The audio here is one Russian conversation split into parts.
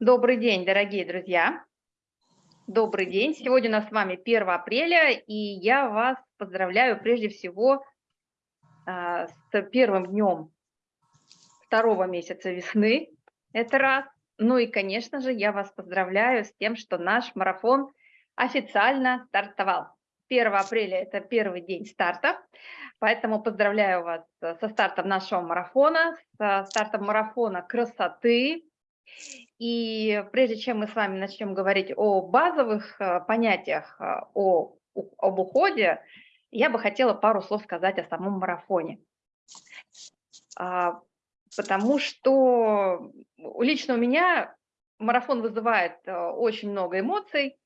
Добрый день, дорогие друзья. Добрый день. Сегодня у нас с вами 1 апреля, и я вас поздравляю прежде всего а, с первым днем второго месяца весны. Это раз. Ну и, конечно же, я вас поздравляю с тем, что наш марафон официально стартовал. 1 апреля – это первый день старта, поэтому поздравляю вас со стартом нашего марафона, со стартом марафона красоты, и прежде чем мы с вами начнем говорить о базовых э, понятиях э, о, об уходе, я бы хотела пару слов сказать о самом марафоне. А, потому что лично у меня марафон вызывает э, очень много эмоций,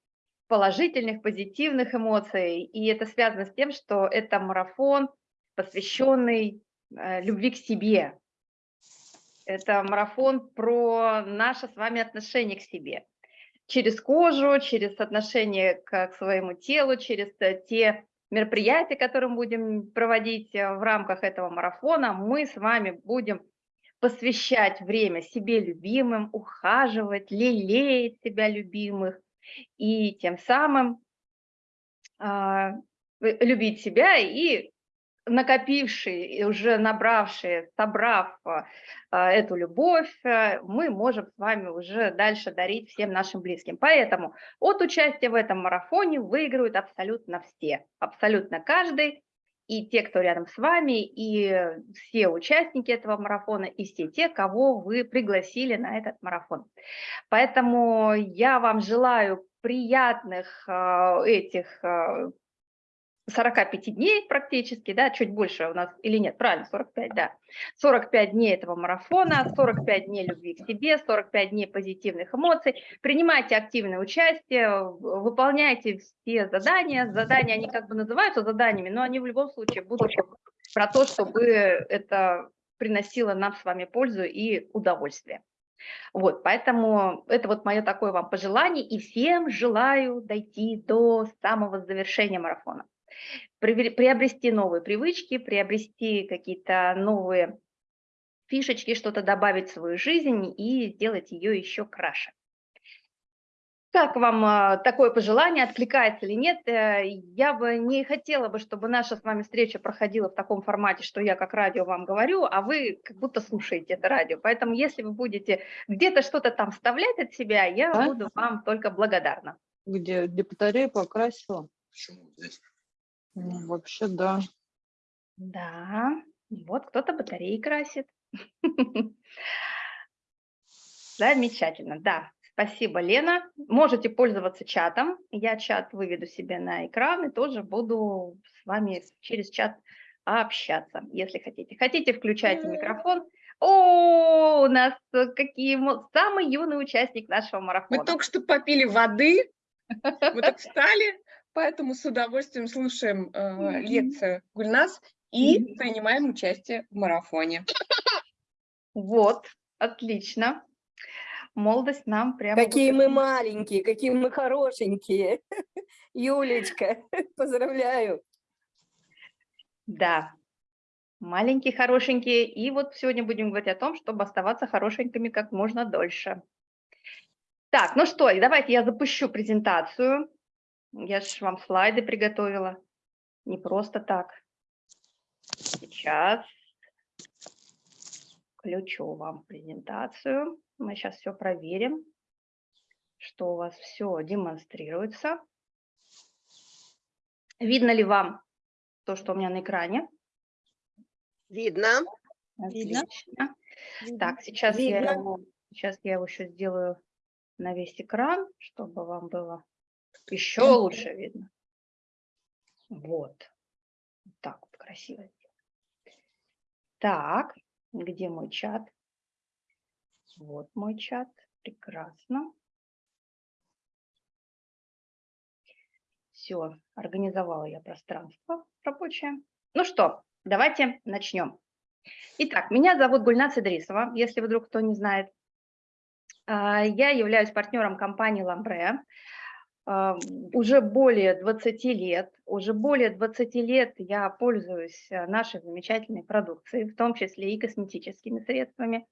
положительных, позитивных эмоций, и это связано с тем, что это марафон, посвященный любви к себе, это марафон про наше с вами отношение к себе. Через кожу, через отношение к, своему телу, через э, те мероприятия, которые мы будем проводить э, в рамках этого марафона, мы с вами будем посвящать время себе любимым, ухаживать, лелеять себя любимых и тем самым э, любить себя и накопившие уже набравшие, собрав а, эту любовь, э, мы можем с вами уже дальше дарить всем нашим близким. Поэтому от участия в этом марафоне выигрывают абсолютно все, абсолютно каждый, и те, кто рядом с вами, и все участники этого марафона, и все те, кого вы пригласили на этот марафон. Поэтому я вам желаю приятных а, этих 45 дней практически, да, чуть больше у нас, или нет, правильно, 45, да, 45 дней этого марафона, 45 дней любви к себе, 45 дней позитивных эмоций. Принимайте активное участие, выполняйте все задания. Задания, они как бы называются заданиями, но они в любом случае будут про то, чтобы это приносило нам с вами пользу и удовольствие. Вот, поэтому это вот мое такое вам пожелание, и всем желаю дойти до самого завершения марафона приобрести новые привычки, приобрести какие-то новые фишечки, что-то добавить в свою жизнь и сделать ее еще краше. Как вам а, такое пожелание, откликается или нет? Э, я бы не хотела бы, чтобы наша с вами встреча проходила в таком формате, что я как радио вам говорю, а вы как будто слушаете это радио. Поэтому если вы будете где-то что-то там вставлять от себя, я а? буду вам только благодарна. Где, где батарея покрасила? Почему здесь? Ну, вообще, да. Да, вот кто-то батареи красит. Замечательно, да. Спасибо, Лена. Можете пользоваться чатом. Я чат выведу себе на экран и тоже буду с вами через чат общаться, если хотите. Хотите, включайте микрофон. О, у нас какие самый юный участник нашего марафона. Мы только что попили воды, мы так встали, Поэтому с удовольствием слушаем э, лекцию Гульнас и принимаем участие в марафоне. Вот, отлично. Молодость нам прямо... Какие мы маленькие, какие мы хорошенькие. Юлечка, поздравляю. Да, маленькие, хорошенькие. И вот сегодня будем говорить о том, чтобы оставаться хорошенькими как можно дольше. Так, ну что, давайте я запущу презентацию. Я же вам слайды приготовила. Не просто так. Сейчас включу вам презентацию. Мы сейчас все проверим, что у вас все демонстрируется. Видно ли вам то, что у меня на экране? Видно. Отлично. Видно. Так, сейчас Видно. я, его, сейчас я его еще сделаю на весь экран, чтобы вам было еще лучше видно. Вот. Так вот красиво. Так, где мой чат? Вот мой чат. Прекрасно. Все, организовала я пространство рабочее. Ну что, давайте начнем. Итак, меня зовут Гульнас Идрисова, если вдруг кто не знает. А, я являюсь партнером компании «Ламбре». А, уже более 20 лет, уже более 20 лет я пользуюсь э, нашей замечательной продукцией, в том числе и косметическими средствами.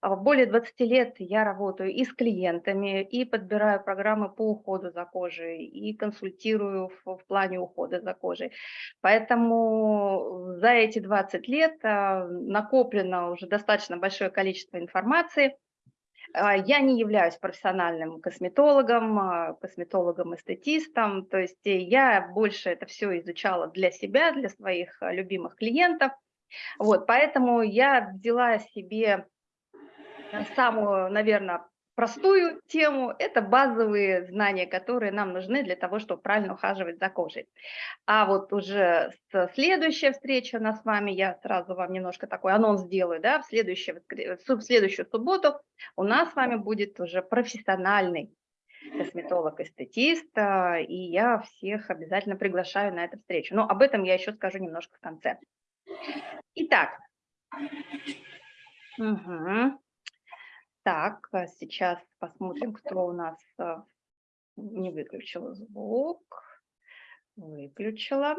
А, более 20 лет я работаю и с клиентами, и подбираю программы по уходу за кожей, и консультирую в, в плане ухода за кожей. Поэтому за эти 20 лет а, накоплено уже достаточно большое количество информации, я не являюсь профессиональным косметологом, а, косметологом-эстетистом, то есть э, я больше это все изучала для себя, для своих а, любимых клиентов. Вот, поэтому я взяла себе самую, наверное, простую тему – это базовые знания, которые нам нужны для того, чтобы правильно ухаживать за кожей. А вот уже следующая встреча у нас с вами, я сразу вам немножко такой анонс сделаю, да, в следующую, в следующую субботу у нас с вами будет уже профессиональный косметолог-эстетист, а, и я всех обязательно приглашаю на эту встречу. Но об этом я еще скажу немножко в конце. Итак, угу. Так, а сейчас посмотрим, кто у нас а, не выключил звук. Выключила.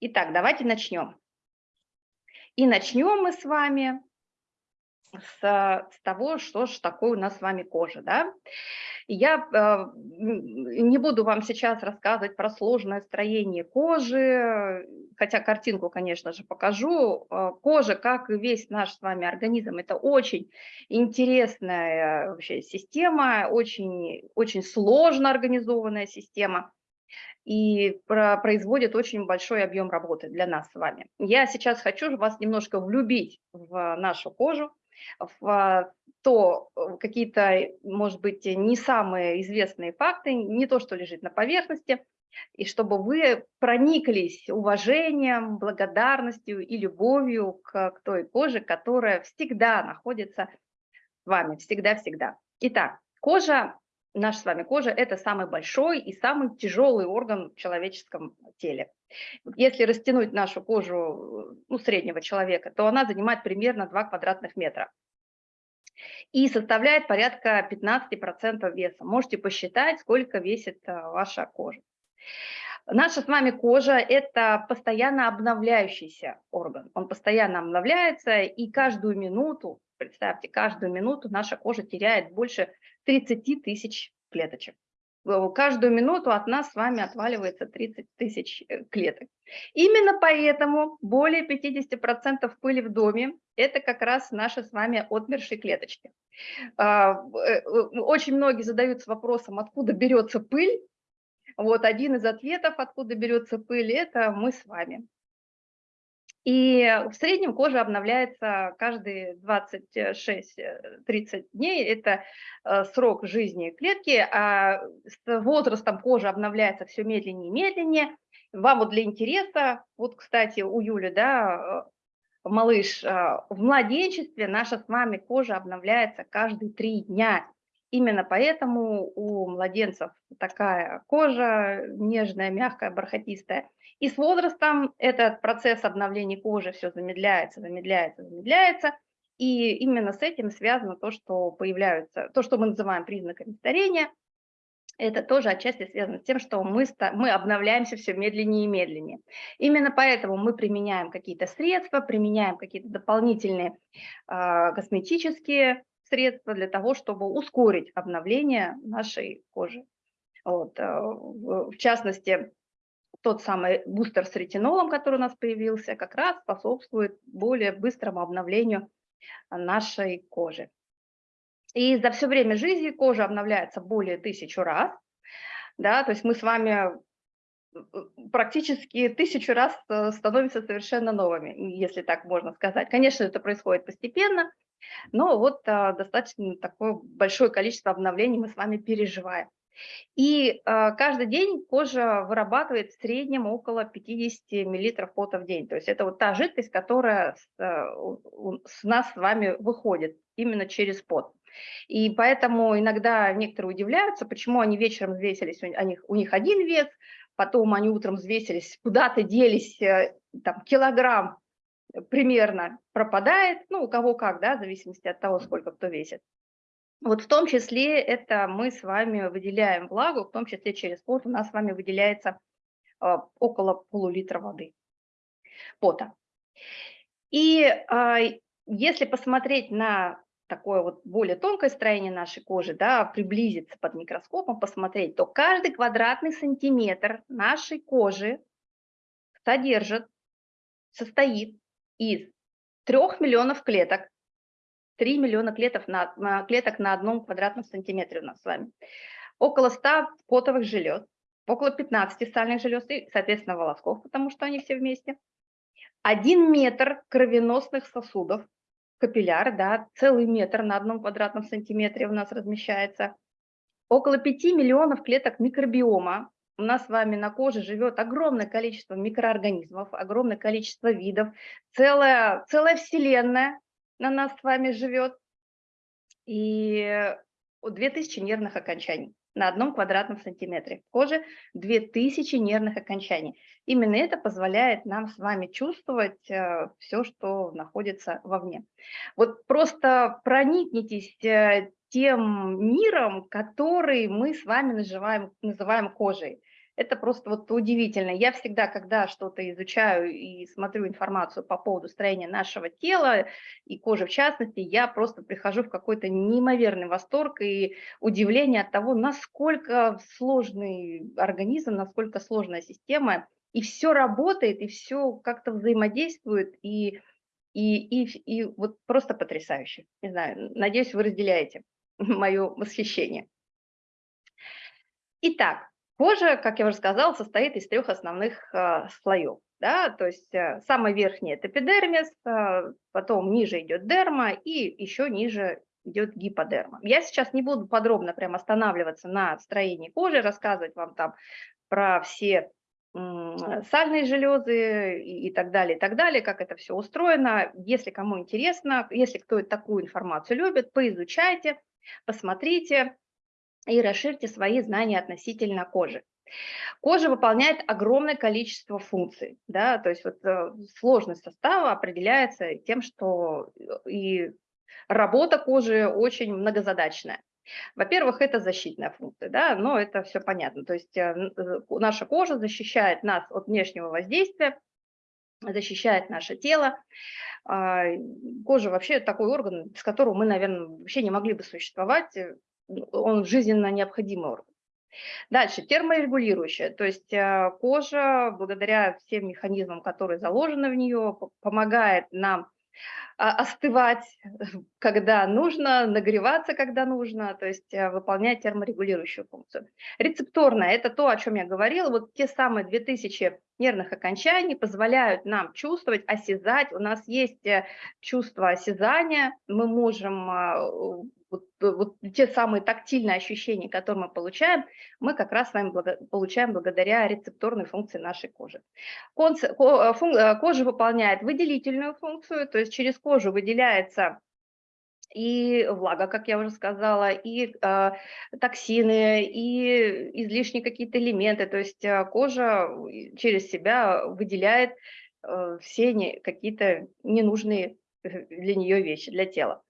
Итак, давайте начнем. И начнем мы с вами с, с того, что же такое у нас с вами кожа. Да? Я э, не буду вам сейчас рассказывать про сложное строение кожи, хотя картинку, конечно же, покажу. Э, кожа, как и весь наш с вами организм, это очень интересная вообще система, очень, очень сложно организованная система и производит очень большой объем работы для нас с вами. Я сейчас хочу вас немножко влюбить в нашу кожу, в то э, какие-то, может быть, не самые известные факты, не то, что лежит на поверхности, и чтобы вы прониклись уважением, благодарностью и любовью к, к той коже, которая всегда находится с вами, всегда-всегда. Итак, кожа, наша с вами кожа – это самый большой и самый тяжелый орган в человеческом теле. Если растянуть нашу кожу ну, среднего человека, то она занимает примерно 2 квадратных метра и составляет порядка 15% веса. Можете посчитать, сколько весит э, ваша кожа. Наша с вами кожа – это постоянно обновляющийся орган. Он постоянно обновляется, и каждую минуту, представьте, каждую минуту наша кожа теряет больше 30 тысяч клеточек. Э, каждую минуту от нас с вами отваливается 30 тысяч э, клеток. Именно поэтому более 50% пыли в доме – это как раз наши с вами отмершие клеточки. А, э, очень многие задаются вопросом, откуда берется пыль. Вот один из ответов, откуда берется пыль, это мы с вами. И в среднем кожа обновляется каждые 26-30 дней. Это э, срок жизни клетки, а с возрастом кожа обновляется все медленнее и медленнее. Вам вот для интереса, вот, кстати, у Юли, да, э, малыш, э, в младенчестве наша с вами кожа обновляется каждые три дня. Именно поэтому у младенцев такая кожа нежная, мягкая, бархатистая. И с возрастом этот процесс обновления кожи все замедляется, замедляется, замедляется. И именно с этим связано то, что появляются, то, что мы называем признаками старения. Это тоже отчасти связано с тем, что мы, мы обновляемся все медленнее и медленнее. Именно поэтому мы применяем какие-то средства, применяем какие-то дополнительные э, косметические средства для того, чтобы ускорить обновление нашей кожи. Вот, э, в частности, тот самый бустер с ретинолом, который у нас появился, как раз способствует более быстрому обновлению нашей кожи. И за все время жизни кожа обновляется более тысячу раз. Да, то есть мы с вами э, практически тысячу раз э, становимся совершенно новыми, если так можно сказать. Конечно, это происходит постепенно, но вот а, достаточно такое большое количество обновлений мы с вами переживаем. И э, каждый день кожа вырабатывает в среднем около 50 миллилитров пота в день. То есть это вот та жидкость, которая с, э, с нас с вами выходит именно через пот. И поэтому иногда некоторые удивляются, почему они вечером взвесились, у них, у них один вес, потом они утром взвесились, куда-то делись, э, там, килограмм примерно пропадает, ну, у кого как, да, в зависимости от того, сколько кто весит. Вот в том числе это мы с вами выделяем влагу, в том числе через пот у нас с вами выделяется а, около полулитра воды пота. И а, если посмотреть на такое вот более тонкое строение нашей кожи, да, приблизиться под микроскопом, посмотреть, то каждый квадратный сантиметр нашей кожи содержит, состоит из 3 миллионов клеток, 3 миллиона клеток на, клеток на одном квадратном сантиметре у нас с вами, около 100 потовых желез, около 15 сальных желез и, соответственно, волосков, потому что они все вместе, 1 метр кровеносных сосудов, капилляр, да, целый метр на одном квадратном сантиметре у нас размещается, около 5 миллионов клеток микробиома, у нас с вами на коже живет огромное количество микроорганизмов, огромное количество видов, целая, целая вселенная на нас с вами живет, и 2000 нервных окончаний на одном квадратном сантиметре. В коже 2000 нервных окончаний. Именно это позволяет нам с вами чувствовать э, все, что находится вовне. Вот просто проникнитесь э, тем миром, который мы с вами называем, называем кожей. Это просто вот удивительно. Я всегда, когда что-то изучаю и смотрю информацию по поводу строения нашего тела и кожи в частности, я просто прихожу в какой-то неимоверный восторг и удивление от того, насколько сложный организм, насколько сложная система, и все работает, и все как-то взаимодействует, и, и, и, и вот просто потрясающе. Не знаю, надеюсь, вы разделяете мое восхищение. Итак, Кожа, как я уже сказала, состоит из трех основных э, слоев. Да? То есть э, самый верхний – это эпидермис, э, потом ниже идет дерма и еще ниже идет гиподерма. Я сейчас не буду подробно прям останавливаться на строении кожи, рассказывать вам там про все сальные железы и так далее, и так далее, как это все устроено. Если кому интересно, если кто такую информацию любит, поизучайте, посмотрите, и расширьте свои знания относительно кожи. Кожа выполняет огромное количество функций, да, то есть вот э, сложность состава определяется тем, что э, и работа кожи очень многозадачная. Во-первых, это защитная функция, да, но это все понятно. То есть э, наша кожа защищает нас от внешнего воздействия, защищает наше тело. А, кожа вообще такой орган, без которого мы, наверное, вообще не могли бы существовать он жизненно необходимый орган. Дальше, терморегулирующая, то есть э, кожа, благодаря всем механизмам, которые заложены в нее, помогает нам остывать, когда нужно, нагреваться, когда нужно, то есть э, выполнять терморегулирующую функцию. Рецепторная – это то, о чем я говорила, вот те самые 2000 нервных окончаний позволяют нам чувствовать, осязать, у нас есть э, чувство осязания, мы можем а, вот, вот те самые тактильные ощущения, которые мы получаем, мы как раз с вами благо, получаем благодаря рецепторной функции нашей кожи. Конц, ко, фун, э, кожа выполняет выделительную функцию, то есть через выделяется и влага, как я уже сказала, и э, токсины, и излишние какие-то элементы. То есть э, кожа через себя выделяет э, все не, какие-то ненужные для нее вещи, для тела.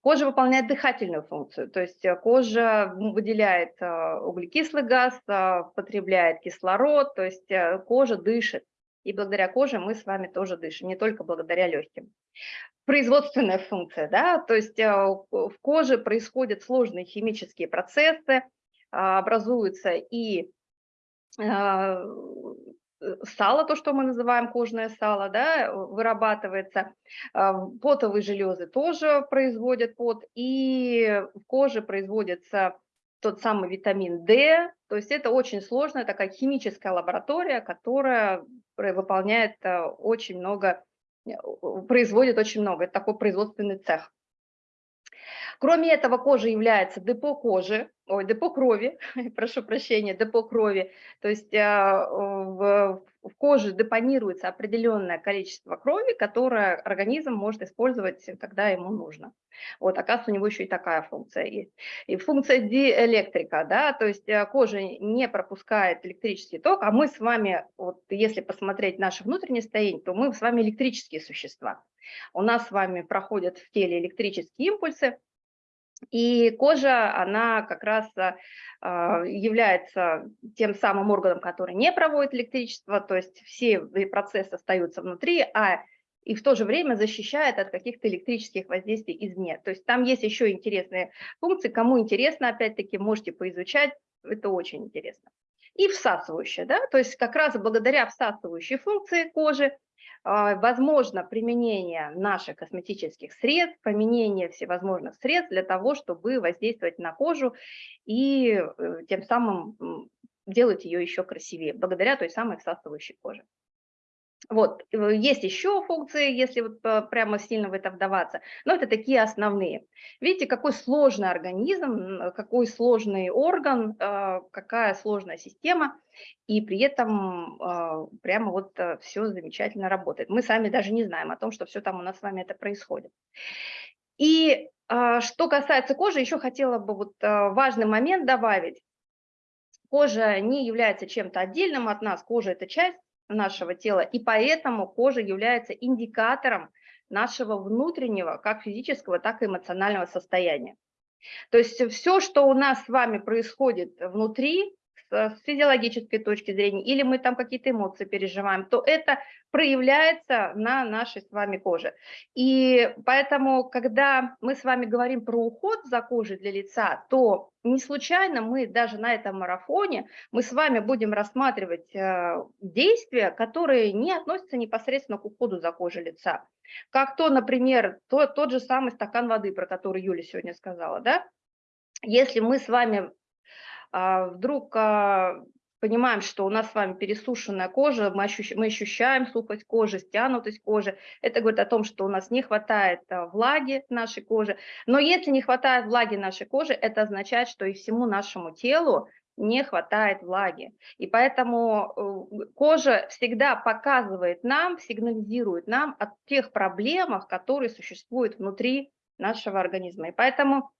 Кожа выполняет дыхательную функцию, то есть э, кожа выделяет э, углекислый газ, э, потребляет кислород, то есть кожа дышит. И благодаря коже мы с вами тоже дышим, не только благодаря легким. Производственная функция, да, то есть в коже происходят сложные химические процессы, образуются и Э, сало, то, что мы называем кожное сало, да, вырабатывается. А, потовые железы тоже производят пот, и в коже производится тот самый витамин D, то есть это очень сложная такая химическая лаборатория, которая выполняет э, очень много, э, производит очень много, это такой производственный цех. Кроме этого, кожа является депо кожи, ой, депо крови, прошу прощения, депо крови. То есть а, в, в коже депонируется определенное количество крови, которое организм может использовать, когда ему нужно. Вот, оказывается, у него еще и такая функция есть. И функция диэлектрика, да, то есть а, кожа не пропускает электрический ток, а мы с вами, вот если посмотреть наше внутреннее состояние, то мы с вами электрические существа. У нас с вами проходят в теле электрические импульсы, И кожа, она как раз а, а, является тем самым органом, который не проводит электричество, то есть все процессы остаются внутри, а и в то же время защищает от каких-то электрических воздействий извне. То есть там есть еще интересные функции. Кому интересно, опять-таки, можете поизучать, это очень интересно. И всасывающая, да, то есть как раз благодаря всасывающей функции кожи возможно применение наших косметических средств, применение всевозможных средств для того, чтобы воздействовать на кожу и э, тем самым делать ее еще красивее, благодаря той самой всасывающей коже. Вот, э, есть еще функции, если вот э, прямо сильно в это вдаваться, но это такие основные. Видите, какой сложный организм, какой сложный орган, э, какая сложная система, и при этом прямо вот все замечательно работает. Мы сами даже не знаем о том, что все там у нас с вами это происходит. И что касается кожи, еще хотела бы вот важный момент добавить. Кожа не является чем-то отдельным от нас, кожа – это часть нашего тела, и поэтому кожа является индикатором нашего внутреннего, как физического, так и эмоционального состояния. То есть все, что у нас с вами происходит внутри, с физиологической точки зрения, или мы там какие-то эмоции переживаем, то это проявляется на нашей с вами коже. И поэтому, когда мы с вами говорим про уход за кожей для лица, то не случайно мы даже на этом марафоне, мы с вами будем рассматривать э, действия, которые не относятся непосредственно к уходу за кожей лица. Как то, например, то, тот же самый стакан воды, про который Юля сегодня сказала, да? Если мы с вами вдруг а, понимаем, что у нас с вами пересушенная кожа, мы, ощущ, мы ощущаем сухость кожи, стянутость кожи. Это говорит о том, что у нас не хватает а, влаги нашей кожи. Но если не хватает влаги нашей кожи, это означает, что и всему нашему телу не хватает влаги. И поэтому э, кожа всегда показывает нам, сигнализирует нам о тех проблемах, которые существуют внутри нашего организма. И поэтому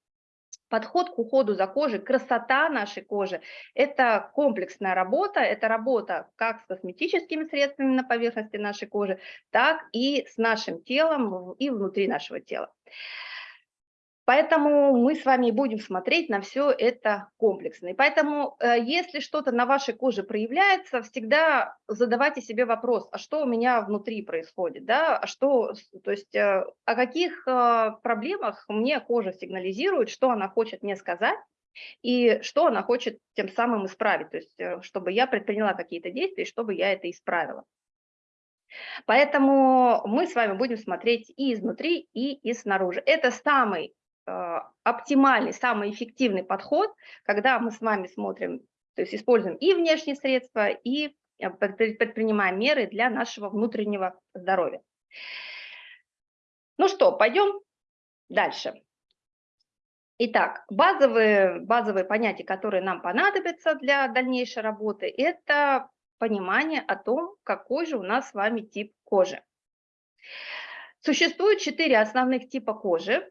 Подход к уходу за кожей, красота нашей кожи – это комплексная работа, это работа как с косметическими средствами на поверхности нашей кожи, так и с нашим телом и внутри нашего тела. Поэтому мы с вами будем смотреть на все это комплексно. И поэтому, э, если что-то на вашей коже проявляется, всегда задавайте себе вопрос, а что у меня внутри происходит, да, а что, то есть э, о каких э, проблемах мне кожа сигнализирует, что она хочет мне сказать, и что она хочет тем самым исправить, то есть чтобы я предприняла какие-то действия, чтобы я это исправила. Поэтому мы с вами будем смотреть и изнутри, и, и снаружи. Это самый оптимальный, самый эффективный подход, когда мы с вами смотрим, то есть используем и внешние средства, и э, предпринимаем меры для нашего внутреннего здоровья. Ну что, пойдем дальше. Итак, базовые, базовые понятия, которые нам понадобятся для дальнейшей работы, это понимание о том, какой же у нас с вами тип кожи. Существует четыре основных типа кожи.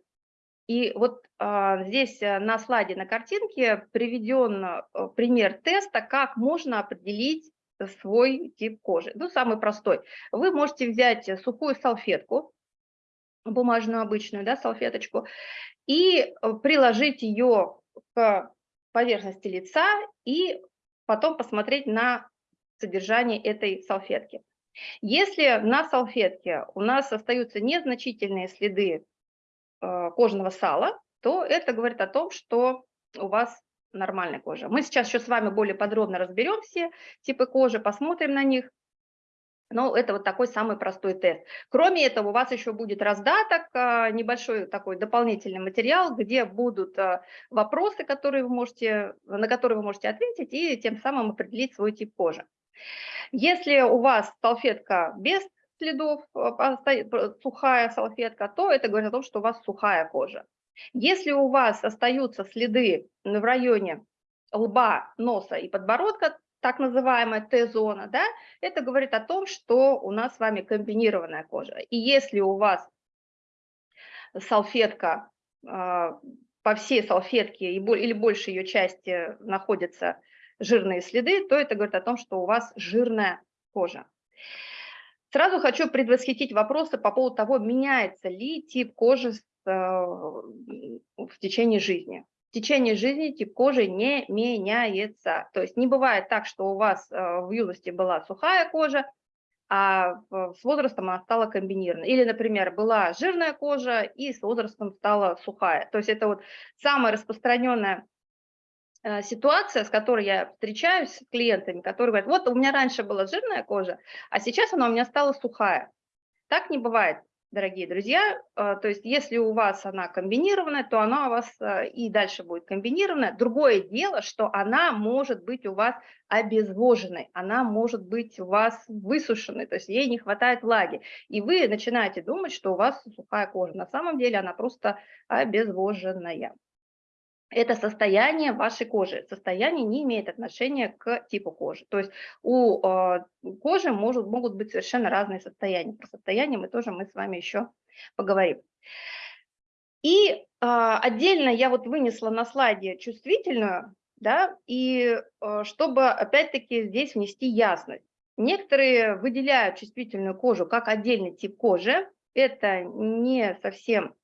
И вот а, здесь э, на слайде, на картинке приведен э, пример теста, как можно определить свой тип кожи. Ну, самый простой. Вы можете взять сухую салфетку, бумажную обычную, да, салфеточку, и э, приложить ее к поверхности лица и потом посмотреть на содержание этой салфетки. Если на салфетке у нас остаются незначительные следы кожного сала, то это говорит о том, что у вас нормальная кожа. Мы сейчас еще с вами более подробно разберем все типы кожи, посмотрим на них. Но это вот такой самый простой тест. Кроме этого, у вас еще будет раздаток, э, небольшой такой дополнительный материал, где будут э, вопросы, которые вы можете, на которые вы можете ответить и тем самым определить свой тип кожи. Если у вас салфетка без следов, э, сухая салфетка, то это говорит о том, что у вас сухая кожа. Если у вас остаются следы в районе лба, носа и подбородка, так называемая Т-зона, да, это говорит о том, что у нас с вами комбинированная кожа. И если у вас салфетка, а, по всей салфетке или больше ее части находятся жирные следы, то это говорит о том, что у вас жирная кожа. Сразу хочу предвосхитить вопросы по поводу того, меняется ли тип кожи э, в течение жизни. В течение жизни тип кожи не меняется. То есть не бывает так, что у вас э, в юности была сухая кожа, а с возрастом она стала комбинированной. Или, например, была жирная кожа и с возрастом стала сухая. То есть это вот самая распространенная ситуация, с которой я встречаюсь с клиентами, которые говорят, вот у меня раньше была жирная кожа, а сейчас она у меня стала сухая. Так не бывает дорогие друзья. А, то есть если у вас она комбинированная, то она у вас а, и дальше будет комбинированная. Другое дело, что она может быть у вас обезвоженной, она может быть у вас высушенной, то есть ей не хватает влаги. И вы начинаете думать, что у вас сухая кожа. На самом деле она просто обезвоженная это состояние вашей кожи. Состояние не имеет отношения к типу кожи. То есть у э, кожи может, могут быть совершенно разные состояния. Про состояние мы тоже мы с вами еще поговорим. И э, отдельно я вот вынесла на слайде чувствительную, да, и э, чтобы опять-таки здесь внести ясность. Некоторые выделяют чувствительную кожу как отдельный тип кожи. Это не совсем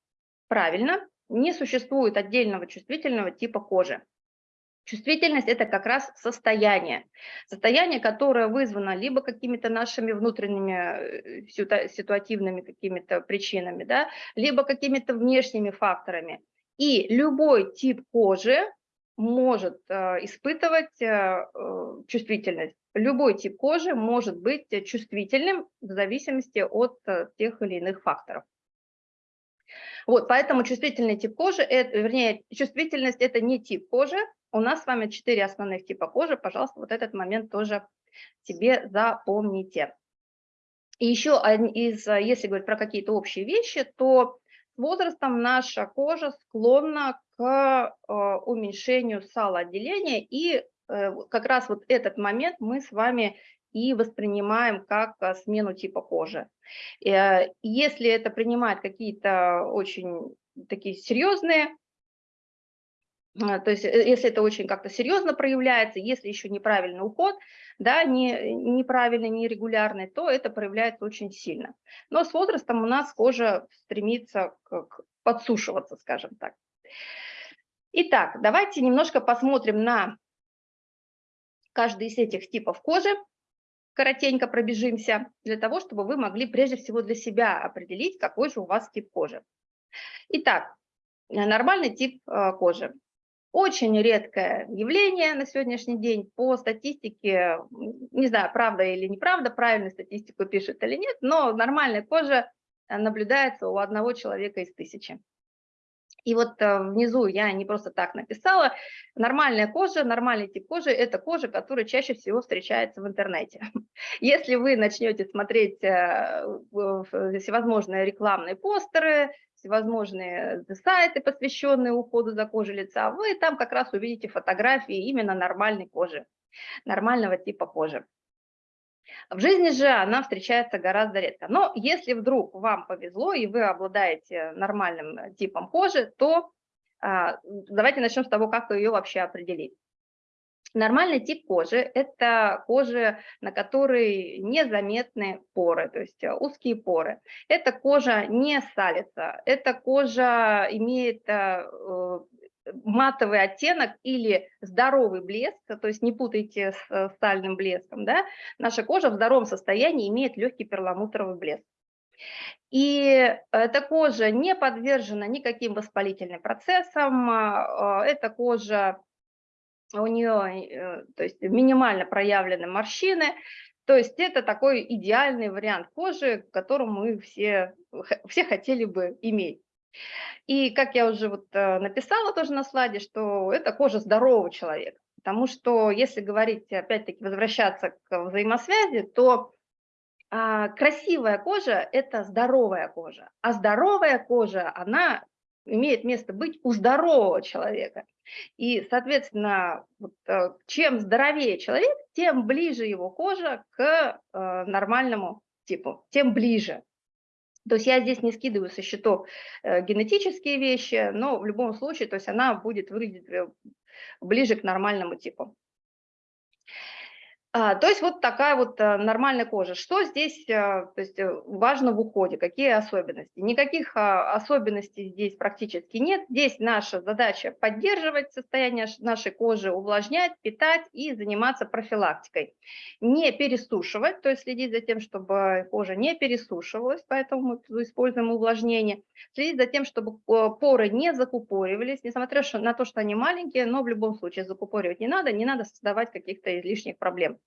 правильно, не существует отдельного чувствительного типа кожи. Чувствительность – это как раз состояние. Состояние, которое вызвано либо какими-то нашими внутренними э, ситуативными какими-то причинами, да, либо какими-то внешними факторами. И любой тип кожи может э, испытывать э, чувствительность. Любой тип кожи может быть чувствительным в зависимости от тех или иных факторов. Вот, поэтому чувствительный тип кожи, это, вернее, чувствительность – это не тип кожи. У нас с вами четыре основных типа кожи. Пожалуйста, вот этот момент тоже себе запомните. И еще из, если говорить про какие-то общие вещи, то с возрастом наша кожа склонна к э, уменьшению салоотделения, и э, как раз вот этот момент мы с вами и воспринимаем как э, смену типа кожи. Э, если это принимает какие-то очень такие серьезные, э, то есть если это очень как-то серьезно проявляется, если еще неправильный уход, да, не, неправильный, нерегулярный, то это проявляется очень сильно. Но с возрастом у нас кожа стремится к, к подсушиваться, скажем так. Итак, давайте немножко посмотрим на каждый из этих типов кожи коротенько пробежимся, для того, чтобы вы могли прежде всего для себя определить, какой же у вас тип кожи. Итак, нормальный тип э, кожи. Очень редкое явление на сегодняшний день по статистике, не знаю, правда или неправда, правильную статистику пишет или нет, но нормальная кожа наблюдается у одного человека из тысячи. И вот э, внизу я не просто так написала, нормальная кожа, нормальный тип кожи – это кожа, которая чаще всего встречается в интернете. Если вы начнете смотреть э, всевозможные рекламные постеры, всевозможные сайты, посвященные уходу за кожей лица, вы там как раз увидите фотографии именно нормальной кожи, нормального типа кожи. В жизни же она встречается гораздо редко. Но если вдруг вам повезло и вы обладаете нормальным э, типом кожи, то а, давайте начнем с того, как ее вообще определить. Нормальный тип кожи – это кожа, на которой незаметны поры, то есть э, узкие поры. Эта кожа не салится, эта кожа имеет э, матовый оттенок или здоровый блеск, то есть не путайте с э, стальным блеском, да, наша кожа в здоровом состоянии имеет легкий перламутровый блеск. И эта кожа не подвержена никаким воспалительным процессам, а, а, эта кожа, у нее э, то есть минимально проявлены морщины, то есть это такой идеальный вариант кожи, которую мы все, все хотели бы иметь. И как я уже вот э, написала тоже на слайде, что это кожа здорового человека. Потому что если говорить, опять-таки, возвращаться к взаимосвязи, то а, красивая кожа – это здоровая кожа. А здоровая кожа, она имеет место быть у здорового человека. И, соответственно, вот, э, чем здоровее человек, тем ближе его кожа к э, нормальному типу, тем ближе. То есть я здесь не скидываю со счетов э, генетические вещи, но в любом случае, то есть она будет выглядеть э, ближе к нормальному типу. А, то есть вот такая вот а, нормальная кожа. Что здесь а, то есть, э, важно в уходе? Какие особенности? Никаких а, особенностей здесь практически нет. Здесь наша задача поддерживать состояние нашей кожи, увлажнять, питать и заниматься профилактикой. Не пересушивать, то есть следить за тем, чтобы кожа не пересушивалась, поэтому мы используем увлажнение. Следить за тем, чтобы поры не закупоривались, несмотря на то, что они маленькие, но в любом случае закупоривать не надо, не надо создавать каких-то излишних проблем.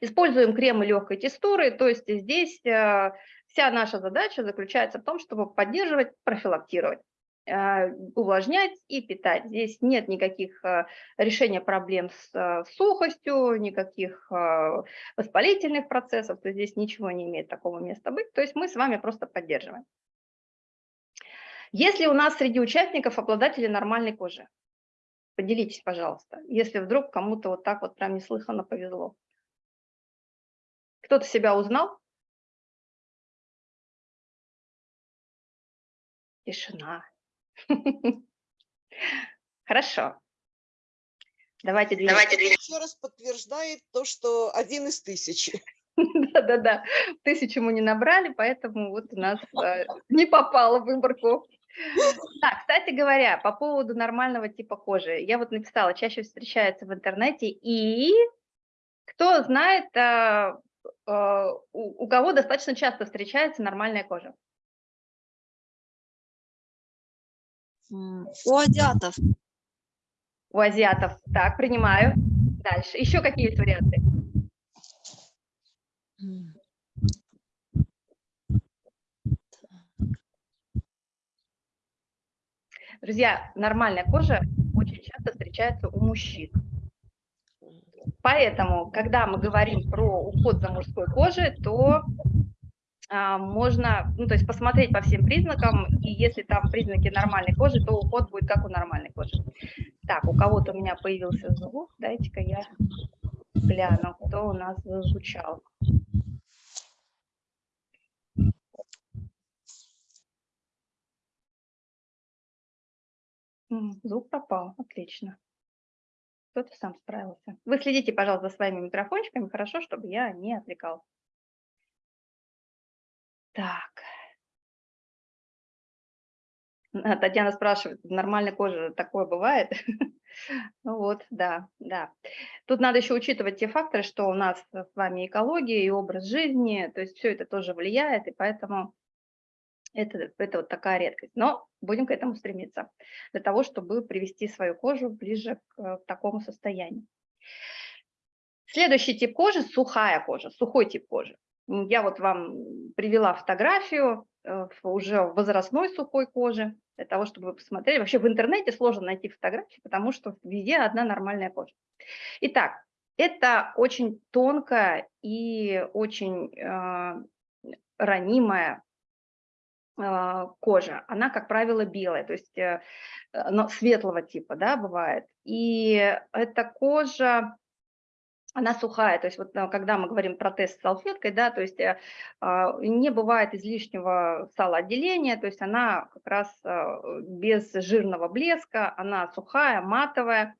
Используем кремы легкой текстуры, то есть здесь э, вся наша задача заключается в том, чтобы поддерживать, профилактировать э, увлажнять и питать. Здесь нет никаких э, решения проблем с сухостью, никаких воспалительных процессов, то здесь ничего не имеет такого места быть, то есть мы с вами просто поддерживаем. Если у нас среди участников обладатели нормальной кожи, поделитесь, пожалуйста, если вдруг кому-то вот так вот прям неслыханно повезло. Кто-то себя узнал? Тишина. Хорошо. Давайте двинемся. Давайте Еще раз подтверждает то, что один из тысячи. Да-да-да, тысячу мы не набрали, поэтому вот у нас э, не попало в выборку. Так, кстати говоря, по поводу нормального типа кожи. Я вот написала, чаще встречается в интернете. И кто знает, Э, у, у кого достаточно часто встречается нормальная кожа? У азиатов. У азиатов. Так, принимаю. Дальше. Еще какие есть варианты? Друзья, нормальная кожа очень часто встречается у мужчин. Поэтому, когда мы говорим про уход за мужской кожей, то а, можно, ну, то есть посмотреть по всем признакам, и если там признаки нормальной кожи, то уход будет как у нормальной кожи. Так, у кого-то у меня появился звук, дайте-ка я гляну, кто у нас зазвучал. Звук пропал, отлично. Кто-то сам справился. Вы следите, пожалуйста, за своими микрофончиками, хорошо, чтобы я не отвлекал. Так. А, Татьяна спрашивает, нормальной кожи такое бывает? ну вот, да, да. Тут надо еще учитывать те факторы, что у нас с вами экология и образ жизни, то есть все это тоже влияет, и поэтому это, это вот такая редкость. Но будем к этому стремиться, для того, чтобы привести свою кожу ближе к, э, к такому состоянию. Следующий тип кожи – сухая кожа, сухой тип кожи. Я вот вам привела фотографию э, уже возрастной сухой кожи, для того, чтобы вы посмотрели. Вообще в интернете сложно найти фотографии, потому что везде одна нормальная кожа. Итак, это очень тонкая и очень э, ранимая кожа, она, как правило, белая, то есть э, но светлого типа, да, бывает. И эта кожа, она сухая, то есть вот э, когда мы говорим про тест с салфеткой, да, то есть э, а, не бывает излишнего салоотделения, то есть она как раз без жирного блеска, она сухая, матовая.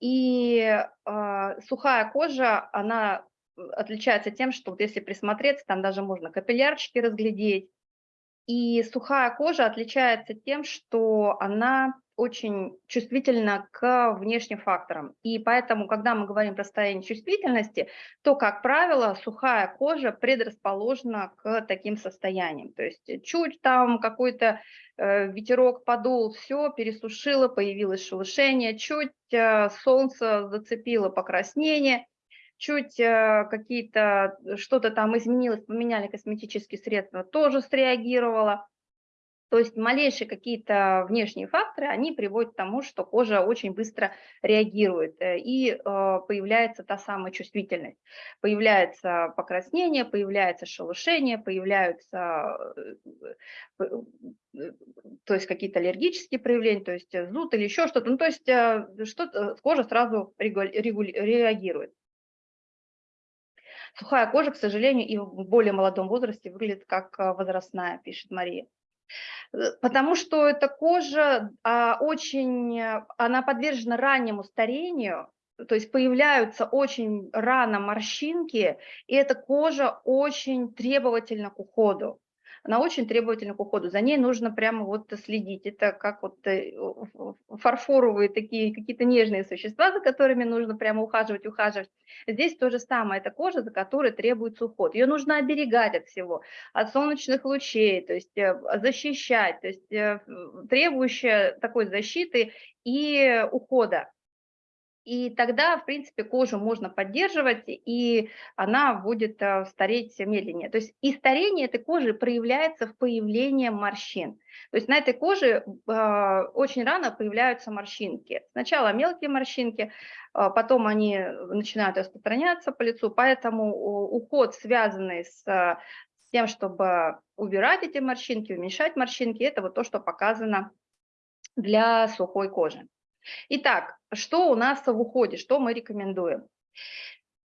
И а, сухая кожа, она отличается тем, что вот если присмотреться, там даже можно капиллярчики разглядеть, и сухая кожа отличается тем, что она очень чувствительна к внешним факторам. И поэтому, когда мы говорим про состояние чувствительности, то, как правило, сухая кожа предрасположена к таким состояниям. То есть чуть там какой-то э, ветерок подул, все, пересушило, появилось шелушение, чуть э, солнце зацепило покраснение – чуть э, какие-то, э, что-то там изменилось, поменяли косметические средства, тоже среагировала. То есть малейшие какие-то внешние факторы, они приводят к тому, что кожа очень быстро реагирует, э, и появляется та самая чувствительность. Появляется покраснение, появляется шелушение, появляются то есть какие-то аллергические проявления, то есть зуд или еще что-то. Ну, то есть что кожа сразу реагирует. Сухая кожа, к сожалению, и в более молодом возрасте выглядит как э, возрастная, пишет Мария. Э, потому что эта кожа а, очень, э, она подвержена раннему старению, то есть появляются очень рано морщинки, и эта кожа очень требовательна к уходу она очень требовательна к уходу. За ней нужно прямо вот следить. Это как вот э, фарфоровые такие какие-то нежные существа, за которыми нужно прямо ухаживать, ухаживать. Здесь то же самое. Это кожа, за которой требуется уход. Ее нужно оберегать от всего, от солнечных лучей, то есть э, защищать, то есть э, требующая такой защиты и ухода. И тогда, в принципе, кожу можно поддерживать, и она будет э, стареть медленнее. То есть и старение этой кожи проявляется в появлении морщин. То есть на этой коже э, очень рано появляются морщинки. Сначала мелкие морщинки, э, потом они начинают распространяться по лицу, поэтому уход, связанный с тем, чтобы убирать эти морщинки, уменьшать морщинки, это вот то, что показано для сухой кожи. Итак, что у нас в уходе, что мы рекомендуем?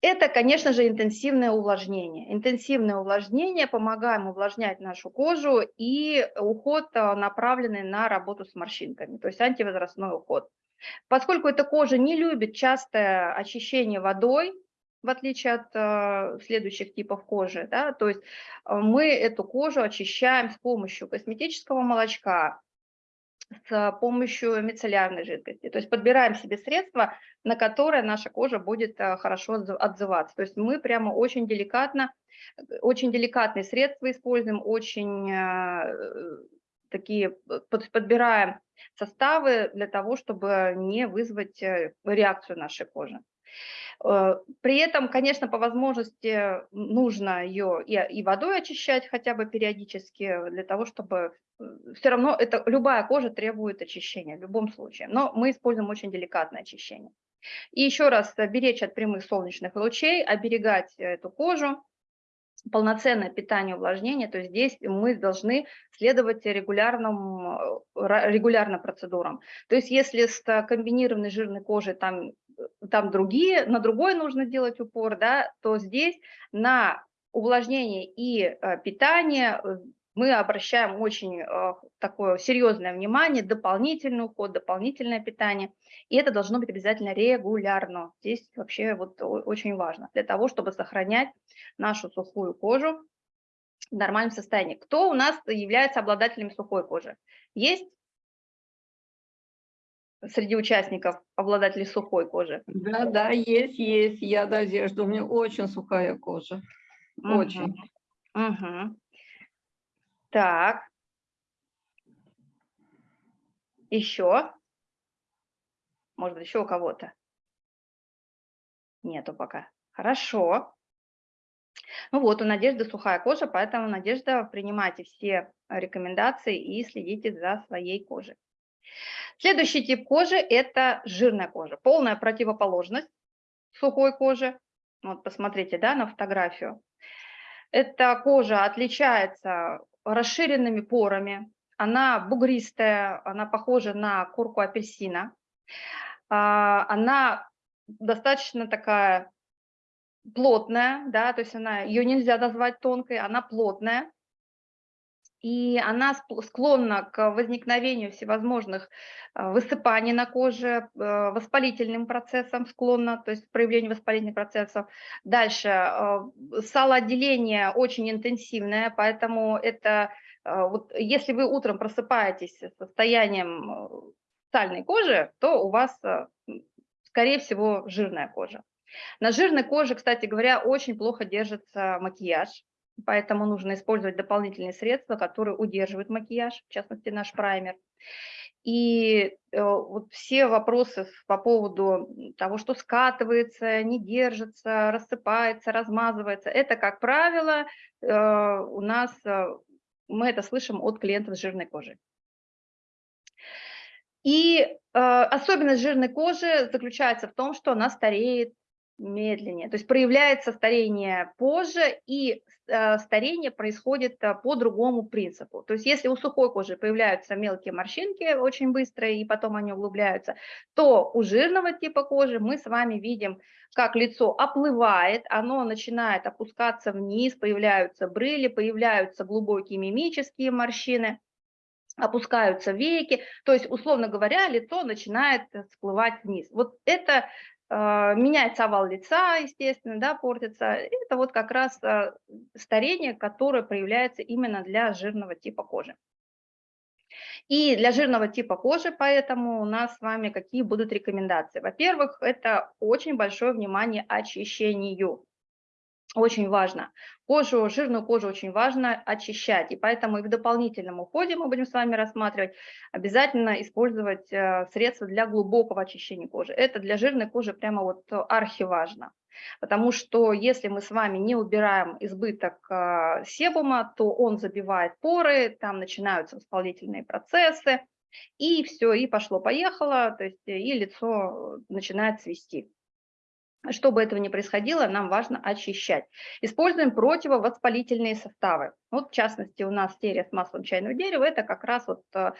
Это, конечно же, интенсивное увлажнение. Интенсивное увлажнение, помогаем увлажнять нашу кожу и уход а, направленный на работу с морщинками, то есть антивозрастной уход. Поскольку эта кожа не любит частое очищение водой, в отличие от э, следующих типов кожи, да, то есть э, мы эту кожу очищаем с помощью косметического молочка, с помощью мицеллярной жидкости. То есть подбираем себе средства, на которые наша кожа будет э, хорошо отзываться. То есть мы прямо очень деликатно, очень деликатные средства используем, очень э, такие, подбираем составы для того, чтобы не вызвать э, реакцию нашей кожи. Э, при этом, конечно, по возможности нужно ее и, водой очищать хотя бы периодически, для того, чтобы э, все равно это, любая кожа требует очищения в любом случае, но мы используем очень деликатное очищение. И еще раз э, беречь от прямых солнечных лучей, оберегать эту кожу, полноценное питание увлажнение, то есть здесь мы должны следовать регулярным, регулярным процедурам. То есть если с комбинированной жирной кожей там там другие, на другой нужно делать упор, да, то здесь на увлажнение и э, питание э, мы обращаем очень э, такое серьезное внимание, дополнительный уход, дополнительное питание, и это должно быть обязательно регулярно. Здесь вообще вот очень важно для того, чтобы сохранять нашу сухую кожу в нормальном состоянии. Кто у нас является обладателем сухой кожи? Есть среди участников обладателей сухой кожи? Да, да, есть, есть. Я Надежда, у меня очень сухая кожа. Очень. Угу. Так. Еще? Может быть, еще у кого-то? Нету пока. Хорошо. Ну вот, у Надежды сухая кожа, поэтому, Надежда, принимайте все рекомендации и следите за своей кожей. Следующий тип кожи – это жирная кожа, полная противоположность сухой кожи. Вот посмотрите да, на фотографию. Эта кожа отличается расширенными порами, она бугристая, она похожа на курку апельсина. А, она достаточно такая плотная, да, то есть она, ее нельзя назвать тонкой, она плотная и она склонна к возникновению всевозможных а, высыпаний на коже, э, воспалительным процессам склонна, то есть проявлению воспалительных процессов. Дальше, салоотделение очень интенсивное, поэтому это, вот, если вы утром просыпаетесь с состоянием э, сальной кожи, то у вас, скорее всего, жирная кожа. На жирной коже, кстати говоря, очень плохо держится макияж, поэтому нужно использовать дополнительные средства, которые удерживают макияж, в частности наш праймер. И э, вот все вопросы по поводу того, что скатывается, не держится, рассыпается, размазывается, это, как правило, э, у нас, э, мы это слышим от клиентов с жирной кожей. И э, особенность жирной кожи заключается в том, что она стареет медленнее. То есть проявляется старение позже, и э, старение происходит э, по другому принципу. То есть если у сухой кожи появляются мелкие морщинки очень быстро, и потом они углубляются, то у жирного типа кожи мы с вами видим, как лицо оплывает, оно начинает опускаться вниз, появляются брыли, появляются глубокие мимические морщины, опускаются веки, то есть, условно говоря, лицо начинает всплывать вниз. Вот это меняется овал лица, естественно, да, портится. Это вот как раз а, старение, которое проявляется именно для жирного типа кожи. И для жирного типа кожи, поэтому у нас с вами какие будут рекомендации? Во-первых, это очень большое внимание очищению. Очень важно. Кожу, жирную кожу очень важно очищать, и поэтому и в дополнительном уходе мы будем с вами рассматривать обязательно использовать э, средства для глубокого очищения кожи. Это для жирной кожи прямо вот архиважно. Потому что если мы с вами не убираем избыток э, себума, то он забивает поры, там начинаются воспалительные процессы, и все, и пошло-поехало, то есть и лицо начинает свести. Чтобы этого не происходило, нам важно очищать. Используем противовоспалительные составы. Вот в частности у нас серия с маслом чайного дерева, это как раз вот э,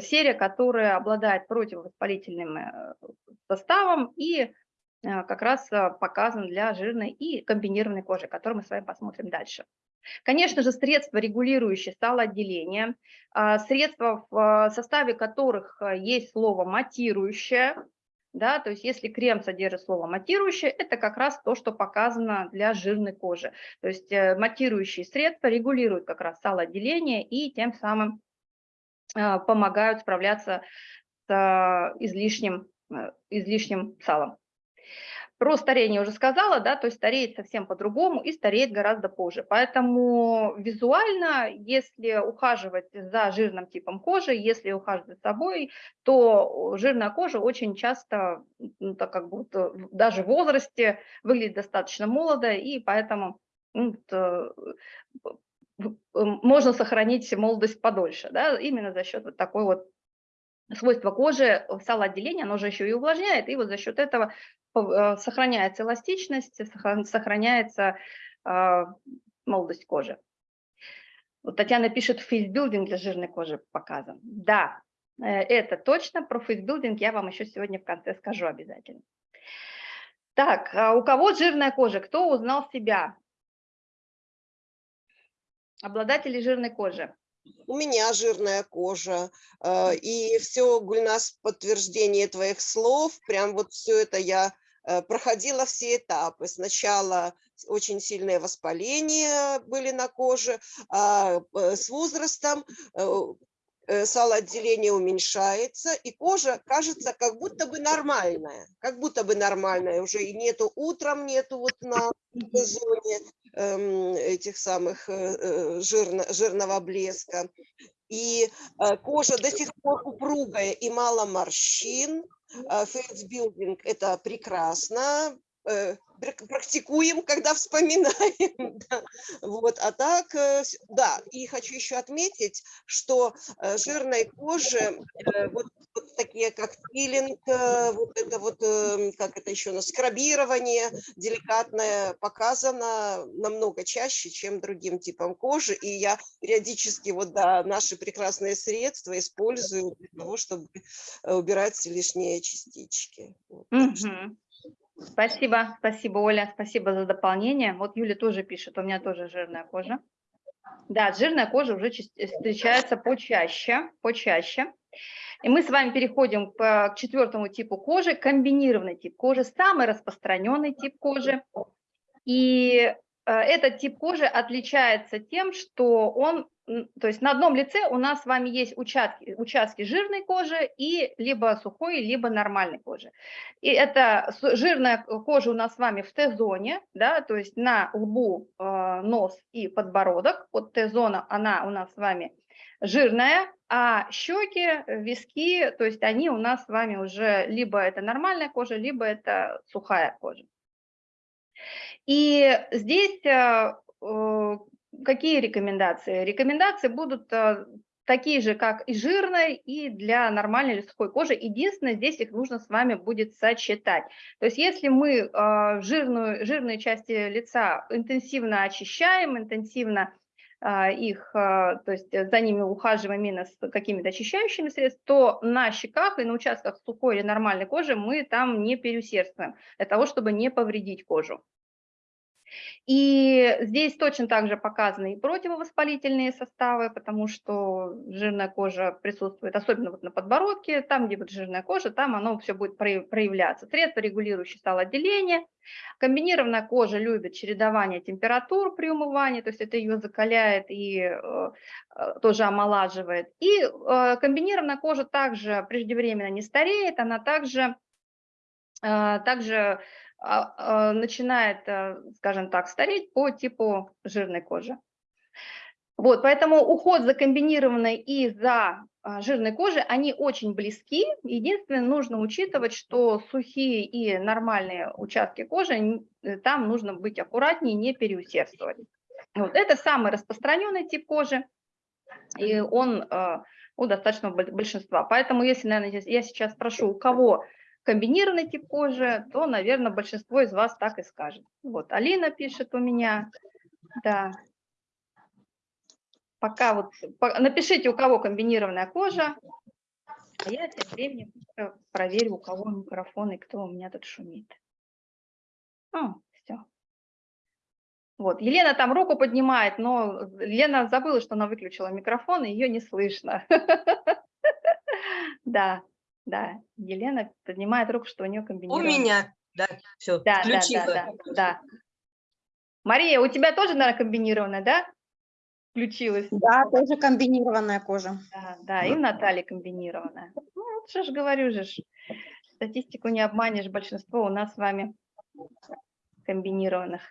серия, которая обладает противовоспалительным э, составом и э, как раз показан для жирной и комбинированной кожи, который мы с вами посмотрим дальше. Конечно же, средства, регулирующие сталоотделение, средства, в составе которых есть слово матирующее, да, то есть если крем содержит слово матирующее, это как раз то, что показано для жирной кожи. То есть э, матирующие средства регулируют как раз салоотделение и тем самым э, помогают справляться с э, излишним, излишним салом. Про старение уже сказала, да, то есть стареет совсем по-другому и стареет гораздо позже. Поэтому визуально, если ухаживать за жирным типом кожи, если ухаживать за собой, то жирная кожа очень часто, ну, так как будто даже в возрасте выглядит достаточно молодо, и поэтому ну, можно сохранить молодость подольше, да, именно за счет вот такой вот свойства кожи, салоотделение, оно же еще и увлажняет, и вот за счет этого Э, сохраняется эластичность, сохраняется а, молодость кожи. Вот Татьяна пишет, фейсбилдинг для жирной кожи показан. Да, э, это точно. Про фейсбилдинг я вам еще сегодня в конце скажу обязательно. Так, а у кого жирная кожа? Кто узнал себя? Обладатели жирной кожи. У меня жирная кожа, э, и все, Гульнас, подтверждение твоих слов, прям вот все это я Э, проходила все этапы. Сначала очень сильные воспаления были на коже, а э, с возрастом э, салоотделение уменьшается, и кожа кажется как будто бы нормальная, как будто бы нормальная, уже и нету утром, нету вот на зоне эм, этих самых жирно, жирного блеска. И кожа до сих пор упругая и мало морщин, фейсбилдинг – это прекрасно, э, практикуем, когда вспоминаем. Да. Вот, а так, э, да, и хочу еще отметить, что э, жирной коже вот, вот такие как пилинг, вот это вот, как это еще, на скрабирование деликатное показано намного чаще, чем другим типам кожи, и я периодически вот, да, наши прекрасные средства использую для того, чтобы убирать лишние частички. Вот, угу. Спасибо, спасибо, Оля, спасибо за дополнение. Вот Юля тоже пишет, у меня тоже жирная кожа. Да, жирная кожа уже встречается почаще, почаще. И мы с вами переходим к четвертому типу кожи, комбинированный тип кожи, самый распространенный тип кожи. И э, этот тип кожи отличается тем, что он то есть на одном лице у нас с вами есть участки, участки жирной кожи и либо сухой, либо нормальной кожи. И это жирная кожа у нас с вами в Т-зоне, да, то есть на лбу, э, нос и подбородок. Вот Т-зона, она у нас с вами жирная, а щеки, виски, то есть они у нас с вами уже либо это нормальная кожа, либо это сухая кожа. И здесь э, э, Какие рекомендации? Рекомендации будут э, такие же, как и жирной, и для нормальной или сухой кожи. Единственное, здесь их нужно с вами будет сочетать. То есть если мы э, жирную, жирные части лица интенсивно очищаем, интенсивно э, их, то есть за ними ухаживаем именно с какими-то очищающими средствами, то на щеках и на участках сухой или нормальной кожи мы там не переусердствуем, для того, чтобы не повредить кожу. И здесь точно так же показаны и противовоспалительные составы, потому что жирная кожа присутствует, особенно вот на подбородке, там, где вот жирная кожа, там оно все будет проявляться. Средства, регулирующие сталоотделение. Комбинированная кожа любит чередование температур при умывании, то есть это ее закаляет и э, э, тоже омолаживает. И э, комбинированная кожа также преждевременно не стареет, она также, также а, а, начинает, э, скажем так, стареть по типу жирной кожи. Вот, поэтому уход за комбинированной и за а, жирной кожей, они очень близки. Единственное, нужно учитывать, что сухие и нормальные участки кожи, э, там нужно быть аккуратнее, не переусердствовать. Вот, это самый распространенный тип кожи, и он э, у достаточного большинства. Поэтому, если, наверное, я сейчас спрошу, у кого комбинированный тип кожи, то, наверное, большинство из вас так и скажет. Вот, Алина пишет у меня, да. Пока вот, напишите, у кого комбинированная кожа, а я тем временем проверю, у кого микрофон и кто у меня тут шумит. А, все. Вот, Елена там руку поднимает, но Лена забыла, что она выключила микрофон, и ее не слышно. Да, да, Елена поднимает руку, что у нее У комбинированная. меня, да, все, Да, да, да, да, да. Мария, у тебя тоже, наверное, комбинированная, да? Включилась. Да, тоже комбинированная кожа. Да, да, и у Натальи комбинированная. Ну, вот же ж говорю же, ж, статистику не обманешь, большинство у нас с вами комбинированных.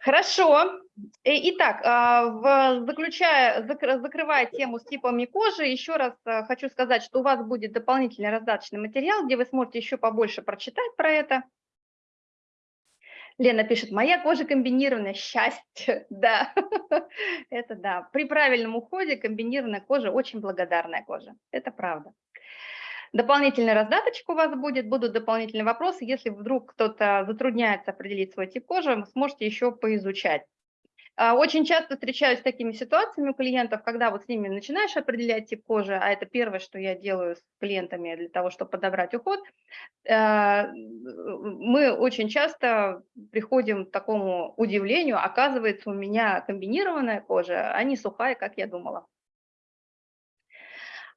Хорошо. Э, итак, а, заключая, закрывая тему с типами кожи, еще раз э, хочу сказать, что у вас будет дополнительный раздаточный материал, где вы сможете еще побольше прочитать про это. Лена пишет, моя кожа комбинированная, счастье, да, это да. При правильном уходе комбинированная кожа очень благодарная кожа, это правда. Дополнительная раздаточка у вас будет, будут дополнительные вопросы. Если вдруг кто-то затрудняется определить свой тип кожи, вы сможете еще поизучать. А, очень часто встречаюсь с такими ситуациями у клиентов, когда вот с ними начинаешь определять тип кожи, а это первое, что я делаю с клиентами для того, чтобы подобрать уход, э, мы очень часто приходим к такому удивлению, оказывается, у меня комбинированная кожа, а не сухая, как я думала.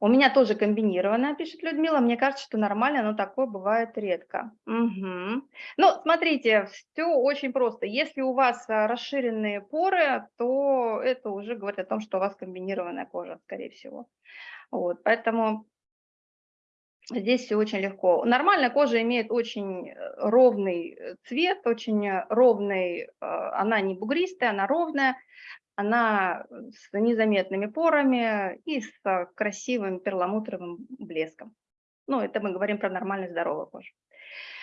У меня тоже комбинированная, пишет Людмила. Мне кажется, что нормально, но такое бывает редко. Угу. Ну, смотрите, все очень просто. Если у вас а, расширенные поры, то это уже говорит о том, что у вас комбинированная кожа, скорее всего. Вот, поэтому Здесь все очень легко. Нормальная кожа имеет очень э, ровный э, цвет, очень э, ровный, она не бугристая, она ровная она с незаметными порами и с красивым перламутровым блеском. Ну, это мы говорим про нормально здоровую кожу.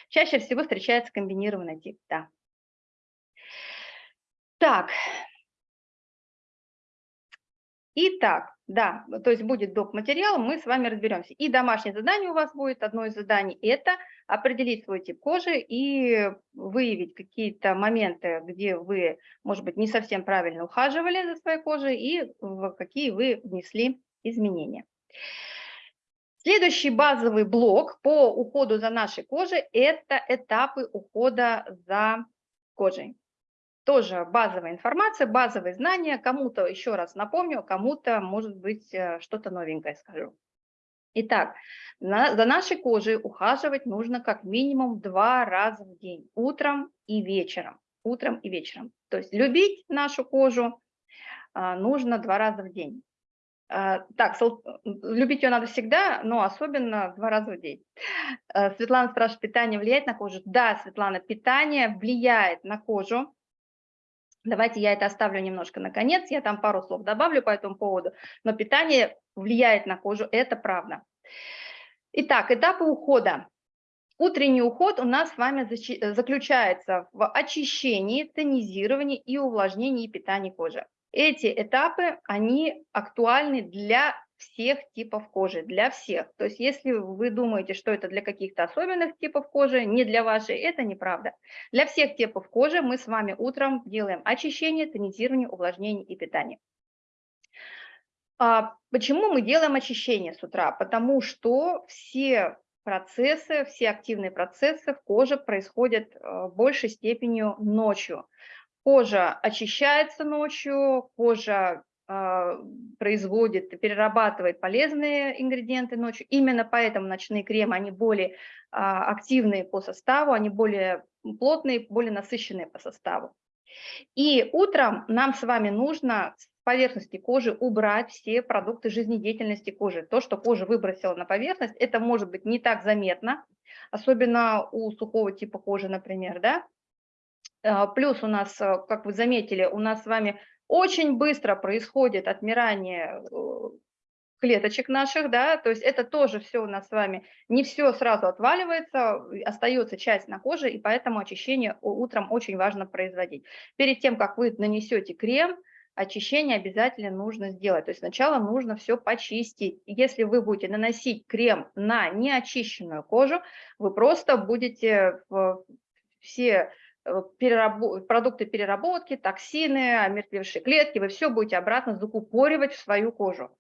Чаще всего встречается комбинированный тип, да. Так. Итак, да, то есть будет доп. материал, мы с вами разберемся. И домашнее задание у вас будет, одно из заданий, это определить свой тип кожи и выявить какие-то моменты, где вы, может быть, не совсем правильно ухаживали за своей кожей и в какие вы внесли изменения. Следующий базовый блок по уходу за нашей кожей – это этапы ухода за кожей тоже базовая информация, базовые знания. Кому-то, еще раз напомню, кому-то, может быть, э, что-то новенькое скажу. Итак, на, за нашей кожей ухаживать нужно как минимум два раза в день, утром и вечером. Утром и вечером. То есть любить нашу кожу а, нужно два раза в день. А, так, любить ее надо всегда, но особенно два раза в день. Светлана спрашивает, питание влияет на кожу? Да, Светлана, питание влияет на кожу. Давайте я это оставлю немножко на конец, я там пару слов добавлю по этому поводу, но питание влияет на кожу, это правда. Итак, этапы ухода. Утренний уход у нас с вами заключается в очищении, тонизировании и увлажнении и питании кожи. Эти этапы, они актуальны для всех типов кожи, для всех. То есть если вы думаете, что это для каких-то особенных типов кожи, не для вашей, это неправда. Для всех типов кожи мы с вами утром делаем очищение, тонизирование, увлажнение и питание. А почему мы делаем очищение с утра? Потому что все процессы, все активные процессы в коже происходят э, большей степенью ночью. Кожа очищается ночью, кожа производит, перерабатывает полезные ингредиенты ночью. Именно поэтому ночные кремы, они более а, активные по составу, они более плотные, более насыщенные по составу. И утром нам с вами нужно с поверхности кожи убрать все продукты жизнедеятельности кожи. То, что кожа выбросила на поверхность, это может быть не так заметно, особенно у сухого типа кожи, например, да. А, плюс у нас, как вы заметили, у нас с вами очень быстро происходит отмирание э, клеточек наших, да, то есть это тоже все у нас с вами, не все сразу отваливается, остается часть на коже, и поэтому очищение утром очень важно производить. Перед тем, как вы нанесете крем, очищение обязательно нужно сделать. То есть сначала нужно все почистить. Если вы будете наносить крем на неочищенную кожу, вы просто будете все э, переработ... продукты переработки, токсины, омертвевшие клетки, вы все будете обратно закупоривать в свою кожу.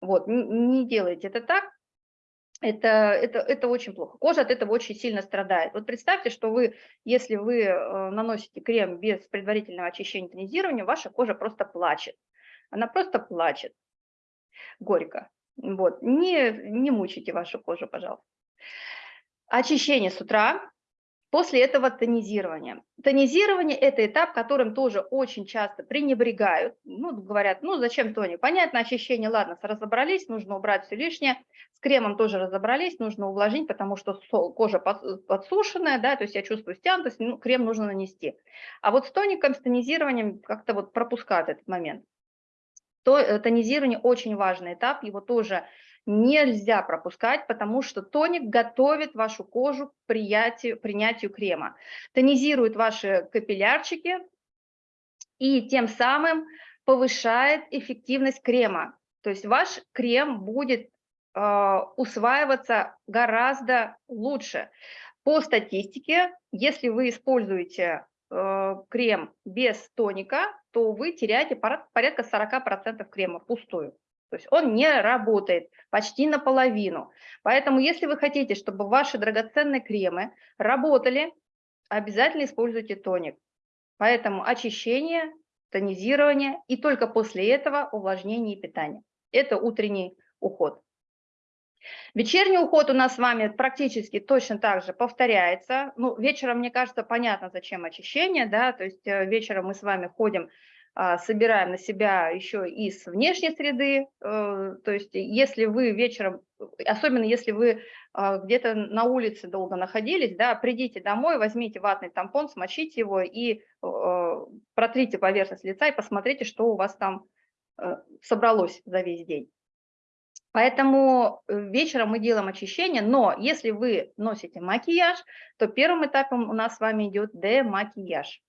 Вот, не делайте это так, это, это, это очень плохо. Кожа от этого очень сильно страдает. Вот представьте, что вы, если вы э, наносите крем без предварительного очищения и тонизирования, ваша кожа просто плачет. Она просто плачет. Горько. Вот. Не, не мучайте вашу кожу, пожалуйста. Очищение с утра После этого тонизирование. Тонизирование – это этап, которым тоже очень часто пренебрегают. Ну, говорят, ну зачем тоник? Понятно, очищение, ладно, разобрались, нужно убрать все лишнее. С кремом тоже разобрались, нужно увлажнить, потому что кожа подсушенная, да, то есть я чувствую стянутость, ну, крем нужно нанести. А вот с тоником, с тонизированием как-то вот пропускают этот момент. То, э, тонизирование очень важный этап, его тоже нельзя пропускать, потому что тоник готовит вашу кожу к приятию, принятию крема, тонизирует ваши капиллярчики и тем самым повышает эффективность крема. То есть ваш крем будет э, усваиваться гораздо лучше. По статистике, если вы используете э, крем без тоника, то вы теряете порядка 40% крема впустую. То есть он не работает почти наполовину. Поэтому если вы хотите, чтобы ваши драгоценные кремы работали, обязательно используйте тоник. Поэтому очищение, тонизирование и только после этого увлажнение и питание. Это утренний уход. Вечерний уход у нас с вами практически точно так же повторяется. Ну, вечером, мне кажется, понятно, зачем очищение, да, то есть э, вечером мы с вами ходим собираем на себя еще из внешней среды. Э, то есть если вы вечером, особенно если вы а, где-то на улице долго находились, да, придите домой, возьмите ватный тампон, смочите его и э, протрите поверхность лица и посмотрите, что у вас там э, собралось за весь день. Поэтому вечером мы делаем очищение, но если вы носите макияж, то первым этапом у нас с вами идет демакияж.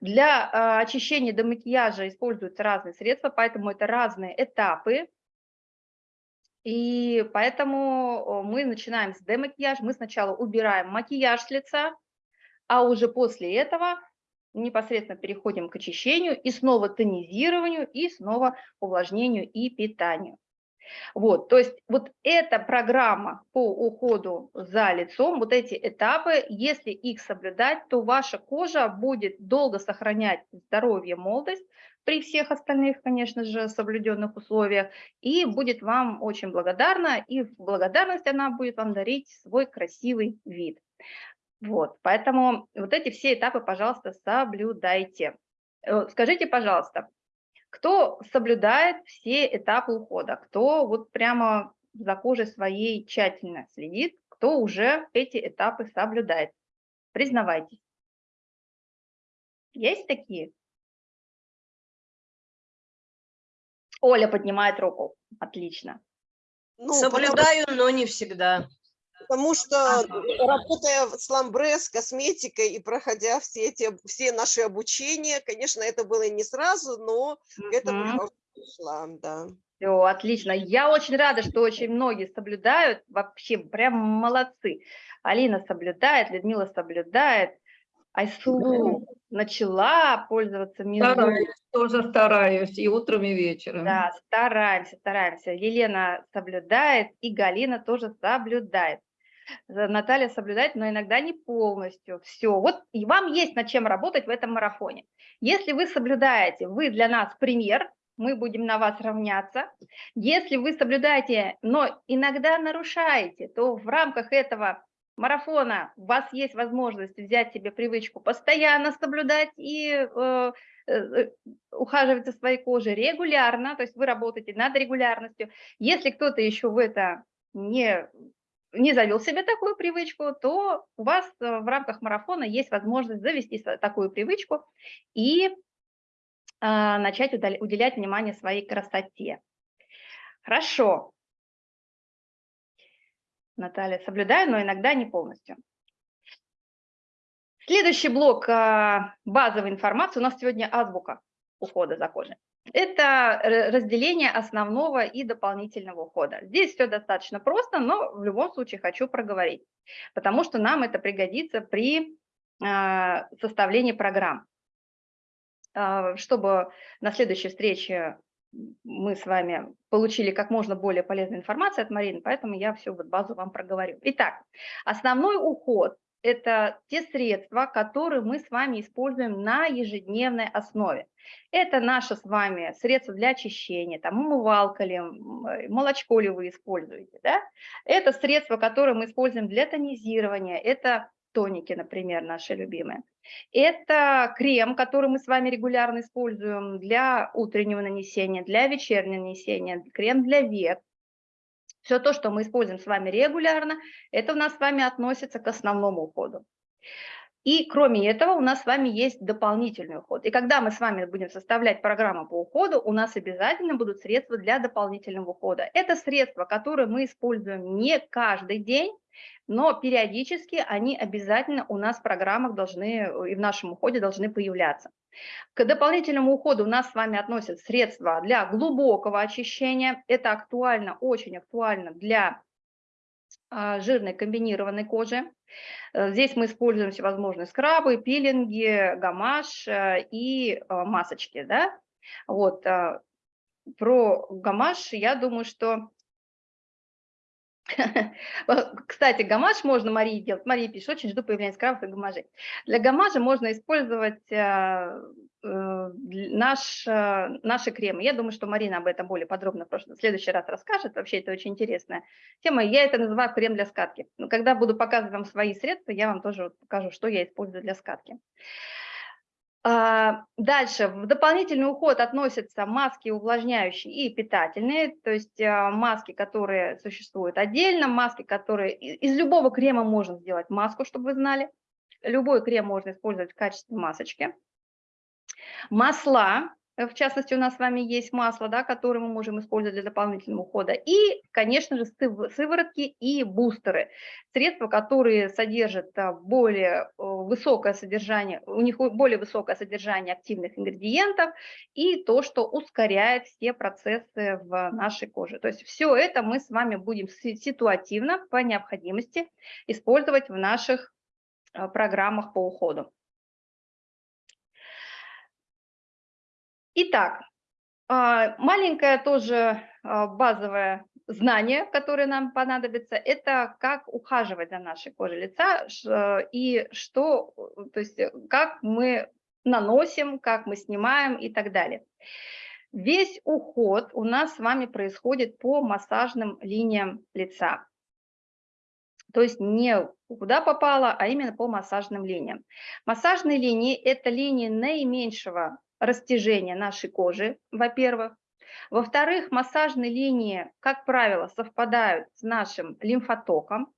Для а, очищения до макияжа используются разные средства, поэтому это разные этапы. И поэтому мы начинаем с демакияжа. Мы сначала убираем макияж с лица, а уже после этого непосредственно переходим к очищению и снова тонизированию, и снова увлажнению и питанию. Вот, то есть вот эта программа по уходу за лицом, вот эти этапы, если их соблюдать, то ваша кожа будет долго сохранять здоровье, молодость при всех остальных, конечно же, соблюденных условиях, и будет вам очень благодарна, и в благодарность она будет вам дарить свой красивый вид. Вот, поэтому вот эти все этапы, пожалуйста, соблюдайте. Э, скажите, пожалуйста, кто соблюдает все этапы ухода, кто вот прямо за кожей своей тщательно следит, кто уже эти этапы соблюдает. Признавайтесь. Есть такие? Оля поднимает руку. Отлично. Ну, Соблюдаю, потому... но не всегда. Потому что, работая в Сламбре с косметикой и проходя все, эти, все наши обучения, конечно, это было не сразу, но к этому я пришла, да. Все, отлично. Я очень рада, что очень многие соблюдают, вообще прям молодцы. Алина соблюдает, Людмила соблюдает, Айсулу начала пользоваться мизу. Стараюсь, тоже стараюсь, и утром, и вечером. Да, стараемся, стараемся. Елена соблюдает, и Галина тоже соблюдает. Наталья соблюдает, но иногда не полностью. Все. Вот и вам есть над чем работать в этом марафоне. Если вы соблюдаете, вы для нас пример, мы будем на вас равняться. Если вы соблюдаете, но иногда нарушаете, то в рамках этого марафона у вас есть возможность взять себе привычку постоянно соблюдать и э, э, ухаживать за своей кожей регулярно, то есть вы работаете над регулярностью. Если кто-то еще в это не, не завел себе такую привычку, то у вас э, в рамках марафона есть возможность завести такую привычку и а, начать уделять внимание своей красоте. Хорошо. Наталья, соблюдаю, но иногда не полностью. Следующий блок а, базовой информации. У нас сегодня азбука ухода за кожей. Это разделение основного и дополнительного ухода. Здесь все достаточно просто, но в любом случае хочу проговорить, потому что нам это пригодится при а, составлении программ. А, чтобы на следующей встрече мы с вами получили как можно более полезной информации от Марины, поэтому я всю вот базу вам проговорю. Итак, основной уход – это те средства, которые мы с вами используем на ежедневной основе. Это наше с вами средство для очищения, там умывалка ли, э, молочко ли вы используете. Да? Это средства, которые мы используем для тонизирования, это тоники, например, наши любимые. Это крем, который мы с вами регулярно используем для утреннего нанесения, для вечернего нанесения, крем для век. Все то, что мы используем с вами регулярно, это у нас с вами относится к основному уходу. И кроме этого у нас с вами есть дополнительный уход. И когда мы с вами будем составлять программу по уходу, у нас обязательно будут средства для дополнительного ухода. Это средства, которые мы используем не каждый день, но периодически они обязательно у нас в программах должны и в нашем уходе должны появляться. К дополнительному уходу у нас с вами относят средства для глубокого очищения. Это актуально, очень актуально для а, жирной комбинированной кожи. Э, здесь мы используем всевозможные скрабы, пилинги, гамаш э, и э, масочки. Да? Вот. Про гамаш я думаю, что кстати, гамаш можно Марии делать. Мария пишет, очень жду появления скрабов и гамажей. Для гамажа можно использовать э, э, наш, э, наши кремы. Я думаю, что Марина об этом более подробно в, прошлом, в следующий раз расскажет. Вообще это очень интересная тема. Я это называю крем для скатки. Но когда буду показывать вам свои средства, я вам тоже покажу, что я использую для скатки. А, дальше, в дополнительный уход относятся маски увлажняющие и питательные, то есть а, маски, которые существуют отдельно, маски, которые... Из любого крема можно сделать маску, чтобы вы знали. Любой крем можно использовать в качестве масочки. Масла, в частности, у нас с вами есть масло, да, которое мы можем использовать для дополнительного ухода. И, конечно же, сыворотки и бустеры. Средства, которые содержат а, более э, высокое содержание, у них более высокое содержание активных ингредиентов и то, что ускоряет все процессы в нашей коже. То есть все это мы с вами будем ситуативно по необходимости использовать в наших программах по уходу. Итак, а, маленькое тоже а, базовое знание, которое нам понадобится, это как ухаживать за нашей кожей лица и что, то есть как мы наносим, как мы снимаем и так далее. Весь уход у нас с вами происходит по массажным линиям лица. То есть не куда попало, а именно по массажным линиям. Массажные линии – это линии наименьшего растяжения нашей кожи, во-первых. Во-вторых, массажные линии, как правило, совпадают с нашим лимфотоком.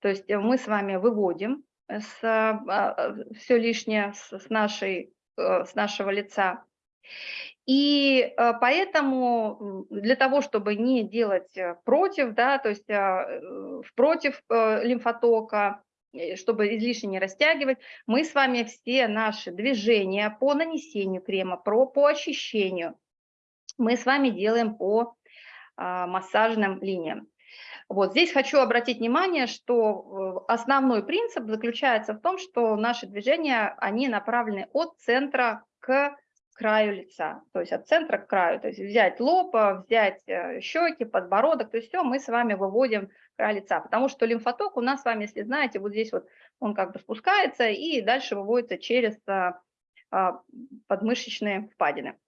То есть мы с вами выводим с, а, все лишнее с, нашей, э, с нашего лица. И э, поэтому для того, чтобы не делать э, против, да, то есть против лимфотока, Э, чтобы излишне не растягивать, мы с вами все наши движения по нанесению крема, про, по очищению, мы с вами делаем по а, массажным линиям. Вот здесь хочу обратить внимание, что э, основной принцип заключается в том, что наши движения, они направлены от центра к краю лица, то есть от центра к краю, то есть взять лоб, а, взять э, щеки, подбородок, то есть все мы с вами выводим край лица, потому что лимфоток у нас с вами, если знаете, вот здесь вот он как бы спускается и дальше выводится через а, а, подмышечные впадины.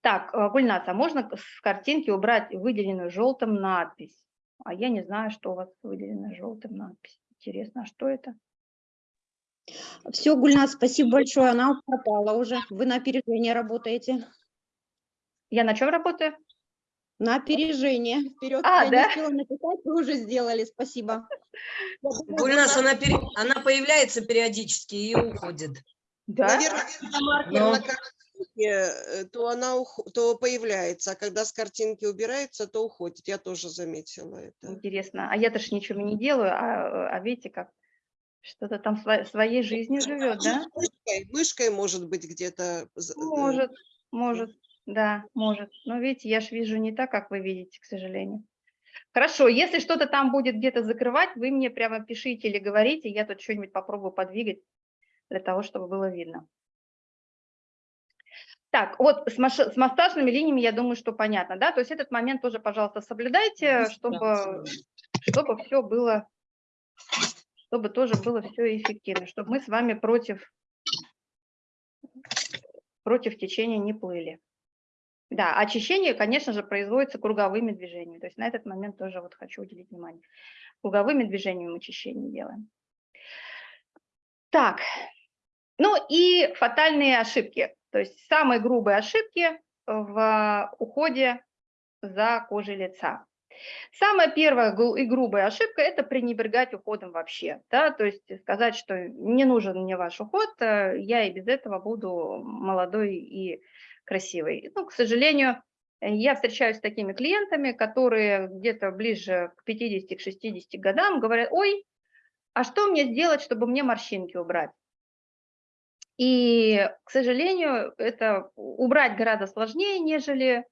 Так, э, Гульнас, а можно с картинки убрать выделенную желтым надпись? А я не знаю, что у вас выделена желтым надпись. Интересно, а что это? Все, Гульнас, спасибо большое. Она пропала уже. Вы на опережение работаете. Я на чем работаю? На опережение. Вперед. А, я да? не успела написать, вы уже сделали. Спасибо. Гульнас, она, пере- она появляется периодически и уходит. Да? Наверное, когда маркер Но- на картинке, э, то она ух- то появляется, а когда с картинки убирается, то уходит. Я тоже заметила это. Интересно. А я-то ж ничего не делаю, а, а видите, как что-то там сво- своей жизнью живет, да? Мышкой, мышкой может быть где-то. э, Может, может, да, может. Но видите, я ж вижу не так, как вы видите, к сожалению. Хорошо, если что-то там будет где-то закрывать, вы мне прямо пишите или говорите, я тут что-нибудь попробую подвигать для того, чтобы было видно. Так, вот с, маш- с массажными линиями, я думаю, что понятно, да? То есть этот момент тоже, пожалуйста, соблюдайте, чтобы, чтобы все было, чтобы тоже было все эффективно, чтобы мы с вами против, против течения не плыли. Да, очищение, конечно же, производится круговыми движениями. То есть на этот момент тоже вот хочу уделить внимание. Круговыми движениями очищение делаем. Так, ну и фатальные ошибки. То есть самые грубые ошибки в уходе за кожей лица. Самая первая и грубая ошибка – это пренебрегать уходом вообще. Да? То есть сказать, что не нужен мне ваш уход, э, я и без этого буду молодой и красивой. Ну, к сожалению, э, я встречаюсь с такими клиентами, которые где-то ближе к 50-60 годам говорят, ой, а что мне сделать, чтобы мне морщинки убрать? И, к сожалению, это убрать гораздо сложнее, нежели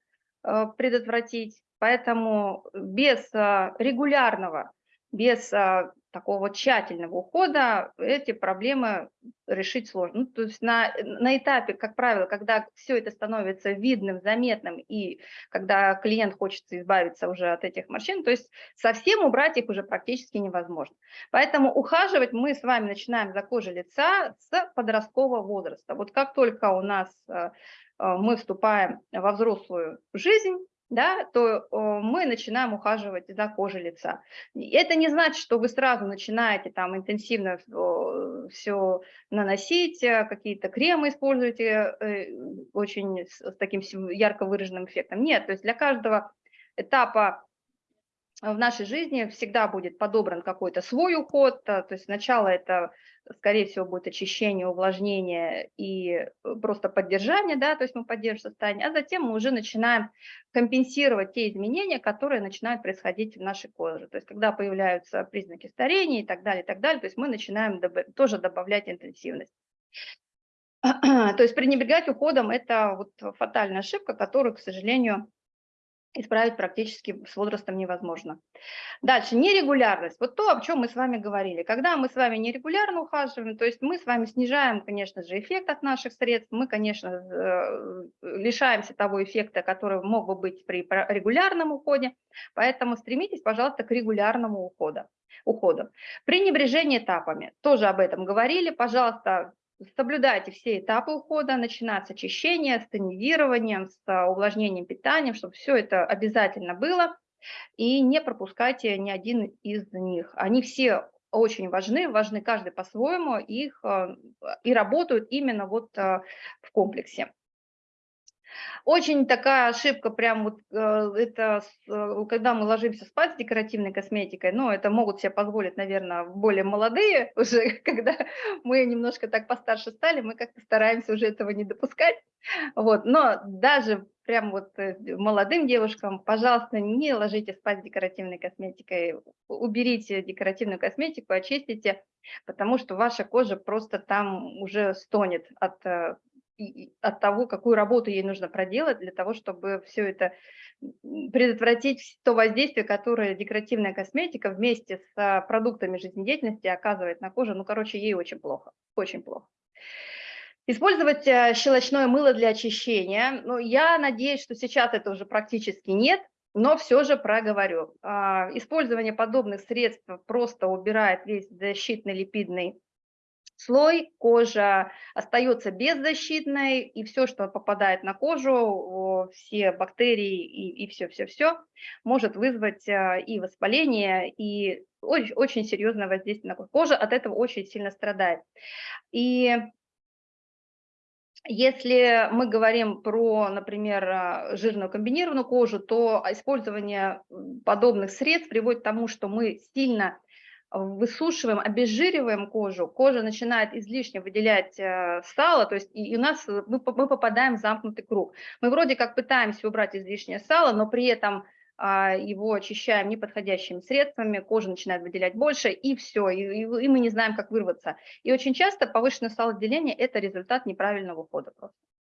э, предотвратить. Поэтому без а, регулярного, без а, такого тщательного ухода эти проблемы решить сложно. Ну, то есть на, на этапе, как правило, когда все это становится видным, заметным, и когда клиент хочет избавиться уже от этих морщин, то есть совсем убрать их уже практически невозможно. Поэтому ухаживать мы с вами начинаем за кожей лица с подросткового возраста. Вот как только у нас э, э, мы вступаем во взрослую жизнь, да, то мы начинаем ухаживать за кожей лица. Это не значит, что вы сразу начинаете там интенсивно все наносить, э, какие-то кремы используете э, очень с таким ярко выраженным эффектом. Нет, то есть для каждого этапа в нашей жизни всегда будет подобран какой-то свой уход. а, То есть сначала это, скорее всего, будет очищение, увлажнение и э, просто поддержание, да, то есть мы поддерживаем состояние, а затем мы уже начинаем компенсировать те изменения, которые начинают происходить в нашей коже. То есть когда появляются признаки старения и так далее, и так далее, то есть мы начинаем добав- тоже добавлять интенсивность. То есть пренебрегать уходом – это вот фатальная ошибка, которую, к сожалению, исправить практически с возрастом невозможно. Дальше, нерегулярность. Вот то, о чем мы с вами говорили. Когда мы с вами нерегулярно ухаживаем, то есть мы с вами снижаем, конечно же, эффект от наших средств, мы, конечно, э, лишаемся того эффекта, который мог бы быть при регулярном уходе, поэтому стремитесь, пожалуйста, к регулярному уходу. уходу. Пренебрежение этапами. Тоже об этом говорили. Пожалуйста, соблюдайте все этапы ухода, начиная с очищения, с тонизированием, с а, увлажнением питанием, чтобы все это обязательно было, и не пропускайте ни один из них. Они все очень важны, важны каждый по-своему, их а, и работают именно вот а, в комплексе. Очень такая ошибка, прям вот э, это, э, когда мы ложимся спать с декоративной косметикой, ну, это могут себе позволить, наверное, более молодые уже, когда мы немножко так постарше стали, мы как-то стараемся уже этого не допускать, вот, но даже прям вот э, молодым девушкам, пожалуйста, не ложитесь спать с декоративной косметикой, уберите декоративную косметику, очистите, потому что ваша кожа просто там уже стонет от от того, какую работу ей нужно проделать для того, чтобы все это предотвратить то воздействие, которое декоративная косметика вместе с а, продуктами жизнедеятельности оказывает на коже. Ну, короче, ей очень плохо, очень плохо. Использовать э, щелочное мыло для очищения. Ну, я надеюсь, что сейчас это уже практически нет, но все же проговорю. А, Использование подобных средств просто убирает весь защитный липидный слой, кожа остается беззащитной, и все, что попадает на кожу, все бактерии и все-все-все, может вызвать а, и воспаление, и очень, очень серьезное воздействие на кожу. Кожа от этого очень сильно страдает. И если мы говорим про, например, а, жирную комбинированную кожу, то использование подобных средств приводит к тому, что мы сильно высушиваем, обезжириваем кожу, кожа начинает излишне выделять э, сало, то есть и у нас мы, мы попадаем в замкнутый круг. Мы вроде как пытаемся убрать излишнее сало, но при этом а, его очищаем неподходящими средствами, кожа начинает выделять больше, и все, и, и, мы не знаем, как вырваться. И очень часто повышенное салоотделение – это результат неправильного ухода.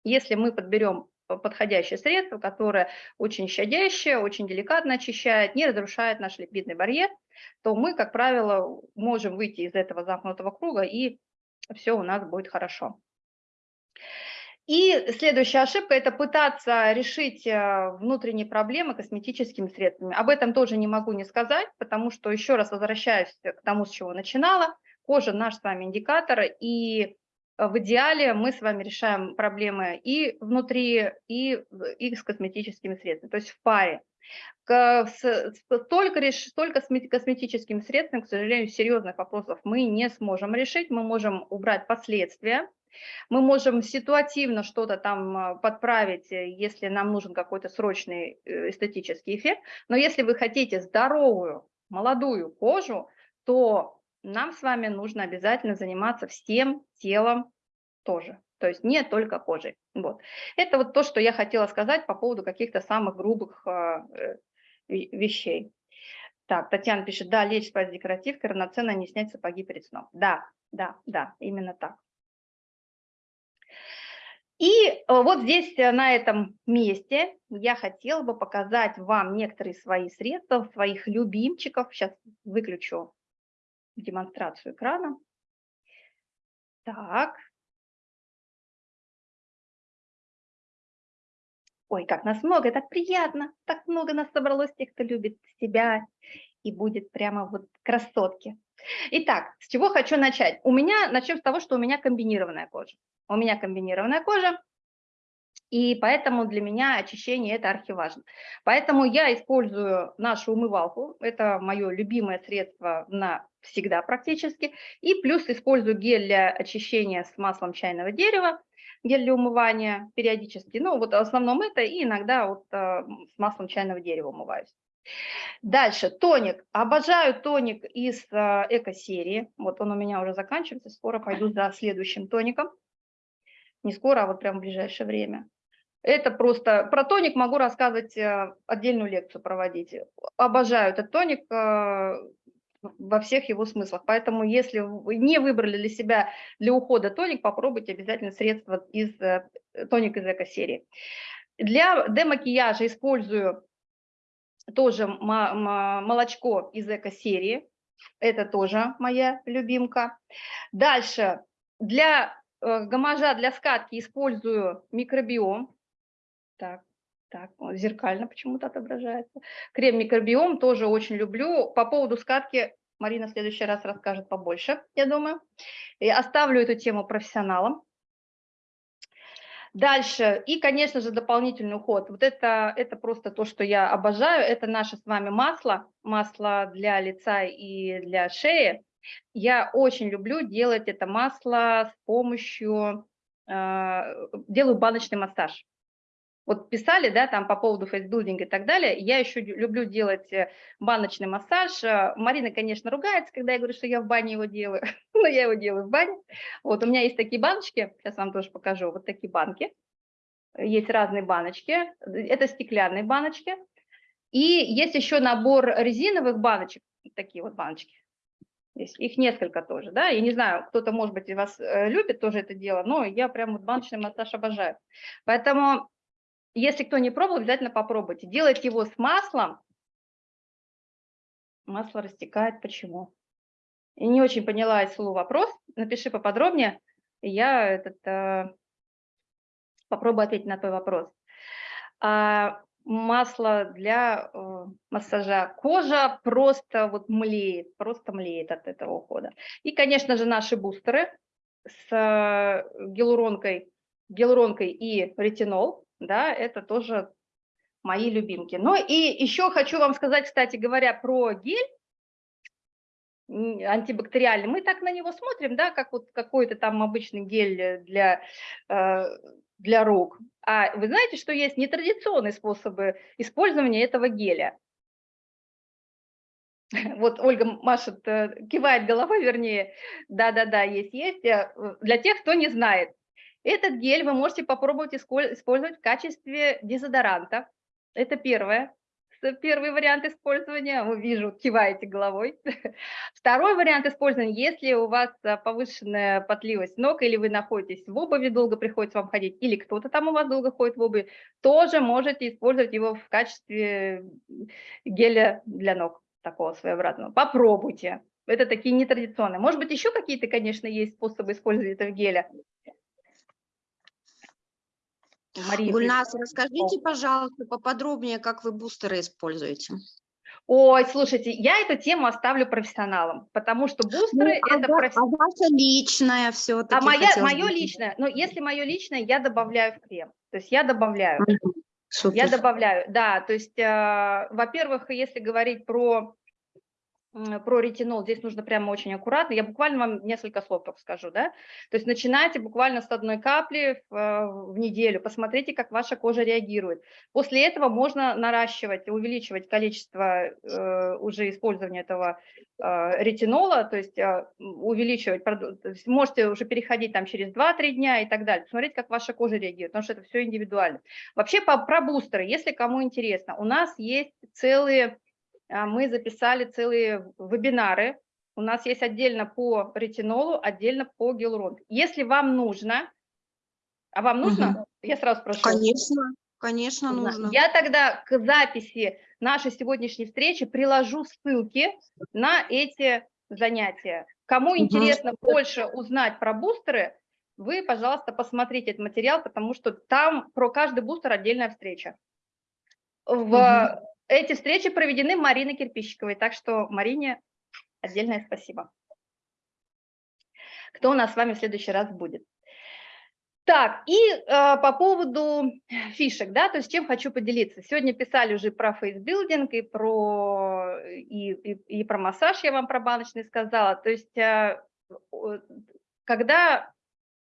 Если мы подберем подходящее средство, которое очень щадящее, очень деликатно очищает, не разрушает наш липидный барьер, то мы, как правило, можем выйти из этого замкнутого круга, и все у нас будет хорошо. И следующая ошибка – это пытаться решить э, внутренние проблемы косметическими средствами. Об этом тоже не могу не сказать, потому что, еще раз возвращаюсь к тому, с чего начинала, кожа – наш с вами индикатор, и в идеале мы с вами решаем проблемы и внутри, и, и с косметическими средствами, то есть в паре. Только, реш, только косметическими средствами, к сожалению, серьезных вопросов мы не сможем решить, мы можем убрать последствия, мы можем ситуативно что-то там а, подправить, э, если нам нужен какой-то срочный э, эстетический эффект. Но если вы хотите здоровую, молодую кожу, то нам с вами нужно обязательно заниматься всем телом тоже. То есть не только кожей. Вот. Это вот то, что я хотела сказать по поводу каких-то самых грубых а, э, вещей. Так, Татьяна пишет, да, лечь спать декоративкой, равноценно не снять сапоги перед сном. Да, да, да, именно так. И э, вот здесь, э, на этом месте, я хотела бы показать вам некоторые свои средства, своих любимчиков. Сейчас выключу демонстрацию экрана. Так. Ой, как нас много, так приятно. Так много нас собралось, тех, кто любит себя и будет прямо вот красотки. Итак, с чего хочу начать? У меня, начнем с того, что у меня комбинированная кожа. У меня комбинированная кожа, и поэтому для меня очищение это архиважно. Поэтому я использую нашу умывалку, это мое любимое средство на всегда практически, и плюс использую гель для очищения с маслом чайного дерева, гель для умывания периодически, ну вот в основном это, и иногда вот э, с маслом чайного дерева умываюсь. Дальше, тоник. Обожаю тоник из э, эко-серии. Вот он у меня уже заканчивается, скоро пойду за следующим тоником не скоро, а вот прямо в ближайшее время. Это просто, про тоник могу рассказывать, э, отдельную лекцию проводить. Обожаю этот тоник э, во всех его смыслах. Поэтому если вы не выбрали для себя для ухода тоник, попробуйте обязательно средства из э, тоник из эко-серии. Для демакияжа использую тоже молочко из эко-серии. Это тоже моя любимка. Дальше, для Э, гамажа для скатки использую микробиом. Так, так, зеркально почему-то отображается. Крем микробиом тоже очень люблю. По поводу скатки Марина в следующий раз расскажет побольше, я думаю. И оставлю эту тему профессионалам. Дальше, и, конечно же, дополнительный уход. Вот это, это просто то, что я обожаю. Это наше с вами масло, масло для лица и для шеи. Я очень люблю делать это масло с помощью, э, делаю баночный массаж. Вот писали, да, там по поводу фейсбилдинга и так далее, я еще люблю делать э, баночный массаж. Э, Марина, конечно, ругается, когда я говорю, что я в бане его делаю, но я его делаю в бане. Вот у меня есть такие баночки, сейчас вам тоже покажу, вот такие банки. Есть разные баночки, это стеклянные баночки. И есть еще набор резиновых баночек, такие вот баночки. Здесь их несколько тоже, да, я не знаю, кто-то, может быть, из вас э, любит тоже это дело, но я прям вот баночный массаж обожаю. Поэтому, если кто не пробовал, обязательно попробуйте. Делать его с маслом. Масло растекает, почему? И не очень поняла слова вопрос, напиши поподробнее. я этот, э, попробую ответить на твой вопрос. А, масло для э, массажа. Кожа просто вот млеет, просто млеет от этого ухода. И, конечно же, наши бустеры с э, гиалуронкой, гиалуронкой и ретинол, да, это тоже мои любимки. Ну и еще хочу вам сказать, кстати говоря, про гель антибактериальный. Мы так на него смотрим, да, как вот какой-то там обычный гель для, э, для рук. А вы знаете, что есть нетрадиционные способы использования этого геля? Вот Ольга машет, э, кивает головой, вернее, да-да-да, есть-есть. Э, Для тех, кто не знает, этот гель вы можете попробовать использовать в качестве дезодоранта. Это первое, первый вариант использования. Вижу, киваете головой. Второй вариант использования, если у вас а, повышенная потливость ног, или вы находитесь в обуви, долго приходится вам ходить, или кто-то там у вас долго ходит в обуви, тоже можете использовать его в качестве геля для ног, такого своеобразного. Попробуйте. Это такие нетрадиционные. Может быть, еще какие-то, конечно, есть способы использования этого геля. Мария, Гульнас, расскажите, пожалуйста, поподробнее, как вы бустеры используете. Ой, слушайте, я эту тему оставлю профессионалам, потому что бустеры а, это профи- а ваше личное все-таки? А моя, мое личное, ну, если мое личное, я добавляю в крем. То есть я добавляю. Я добавляю, да. То есть, э, во-первых, если говорить про, про ретинол, здесь нужно прямо очень аккуратно. Я буквально вам несколько слов скажу, да. То есть начинайте буквально с одной капли в, э, в неделю, посмотрите, как ваша кожа реагирует. После этого можно наращивать, увеличивать количество э, уже использования этого э, ретинола, то есть э, увеличивать, то есть можете уже переходить там через 2-3 дня и так далее, посмотреть, как ваша кожа реагирует, потому что это все индивидуально. Вообще по, про бустеры, если кому интересно, у нас есть целые, мы записали целые вебинары, у нас есть отдельно по ретинолу, отдельно по гиалурону. Если вам нужно, а вам нужно, я сразу спрошу. Конечно, конечно, нужно. Я тогда к записи нашей сегодняшней встречи приложу ссылки на эти занятия. Кому Мгм. интересно больше узнать про бустеры, вы, пожалуйста, посмотрите этот материал, потому что там про каждый бустер отдельная встреча. В Мгм. Эти встречи проведены Мариной Кирпищиковой, так что Марине отдельное спасибо. Кто у нас с вами в следующий раз будет? Так, и э, по поводу фишек, да, то есть чем хочу поделиться. Сегодня писали уже про фейсбилдинг и про, и, и, и про массаж, я вам про баночный сказала. То есть э, когда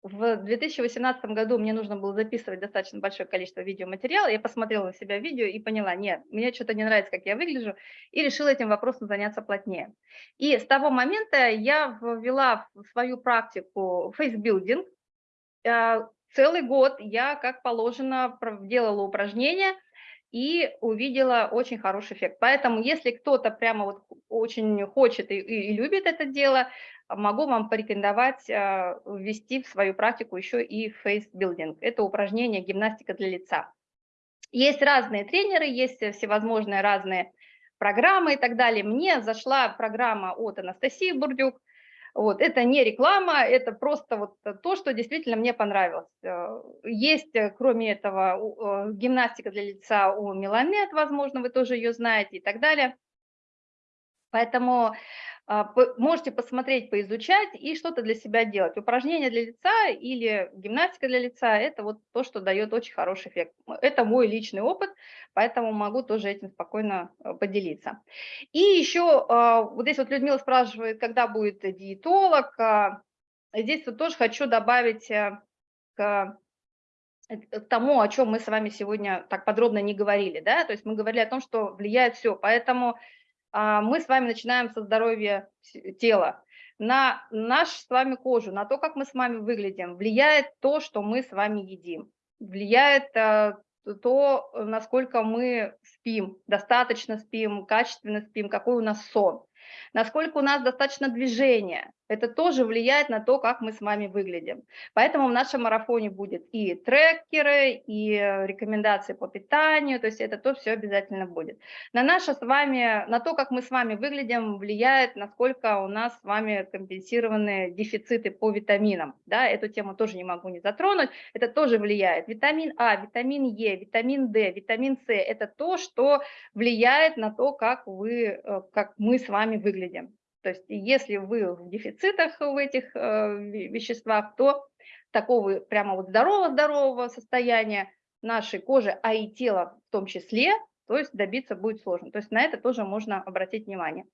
в 2018 году мне нужно было записывать достаточно большое количество видеоматериала, я посмотрела на себя видео и поняла, нет, мне что-то не нравится, как я выгляжу, и решила этим вопросом заняться плотнее. И с того момента я ввела в свою практику фейсбилдинг, э, целый год я, как положено, делала упражнения и увидела очень хороший эффект. Поэтому, если кто-то прямо вот очень хочет и, и- и любит это дело, могу вам порекомендовать э, ввести в свою практику еще и фейсбилдинг. Это упражнение гимнастика для лица. Есть разные тренеры, есть э, всевозможные разные программы и так далее. Мне зашла программа от Анастасии Бурдюк, вот, это не реклама, это просто вот то, что действительно мне понравилось. Э, Есть, кроме этого, гимнастика для лица у Меламед, возможно, вы тоже ее знаете и так далее. Поэтому по- можете посмотреть, поизучать и что-то для себя делать. Упражнения для лица или гимнастика для лица – это вот то, что дает очень хороший эффект. Это мой личный опыт, поэтому могу тоже этим спокойно э, поделиться. И еще а, вот здесь вот Людмила спрашивает, когда будет диетолог. А, Здесь вот тоже хочу добавить э, к э, к тому, о чем мы с вами сегодня так подробно не говорили, да, то есть мы говорили о том, что влияет все, поэтому а, мы с вами начинаем со здоровья тела. На нашу с вами кожу, на то, как мы с вами выглядим, влияет то, что мы с вами едим, влияет а, то, насколько мы спим, достаточно спим, качественно спим, какой у нас сон, насколько у нас достаточно движения, Это тоже влияет на то, как мы с вами выглядим. Поэтому в нашем марафоне будет и трекеры, и рекомендации по питанию, то есть это то все обязательно будет. На наше с вами, на то, как мы с вами выглядим, влияет, насколько у нас с вами компенсированы дефициты по витаминам. Да, эту тему тоже не могу не затронуть, это тоже влияет. Витамин А, витамин Е, витамин D, витамин С – это то, что влияет на то, как, вы, э, как мы с вами выглядим. То есть если вы в дефицитах в этих э, веществах, то такого прямо вот здорового-здорового состояния нашей кожи, а и тела в том числе, то есть добиться будет сложно. То есть на это тоже можно обратить внимание.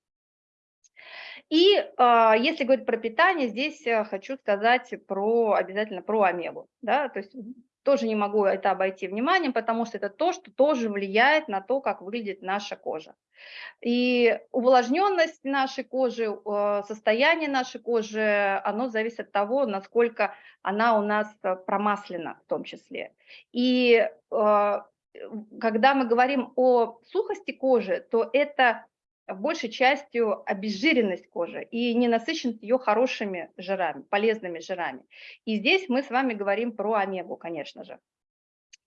И э, если говорить про питание, здесь э, хочу сказать про обязательно про омегу. Да? То есть тоже не могу это обойти вниманием, потому что это то, что тоже влияет на то, как выглядит наша кожа. И увлажненность нашей кожи, э, состояние нашей кожи, оно зависит от того, насколько она у нас э, промаслена в том числе. И э, когда мы говорим о сухости кожи, то это большей частью обезжиренность кожи и ненасыщенность ее хорошими жирами, полезными жирами. И здесь мы с вами говорим про омегу, конечно же.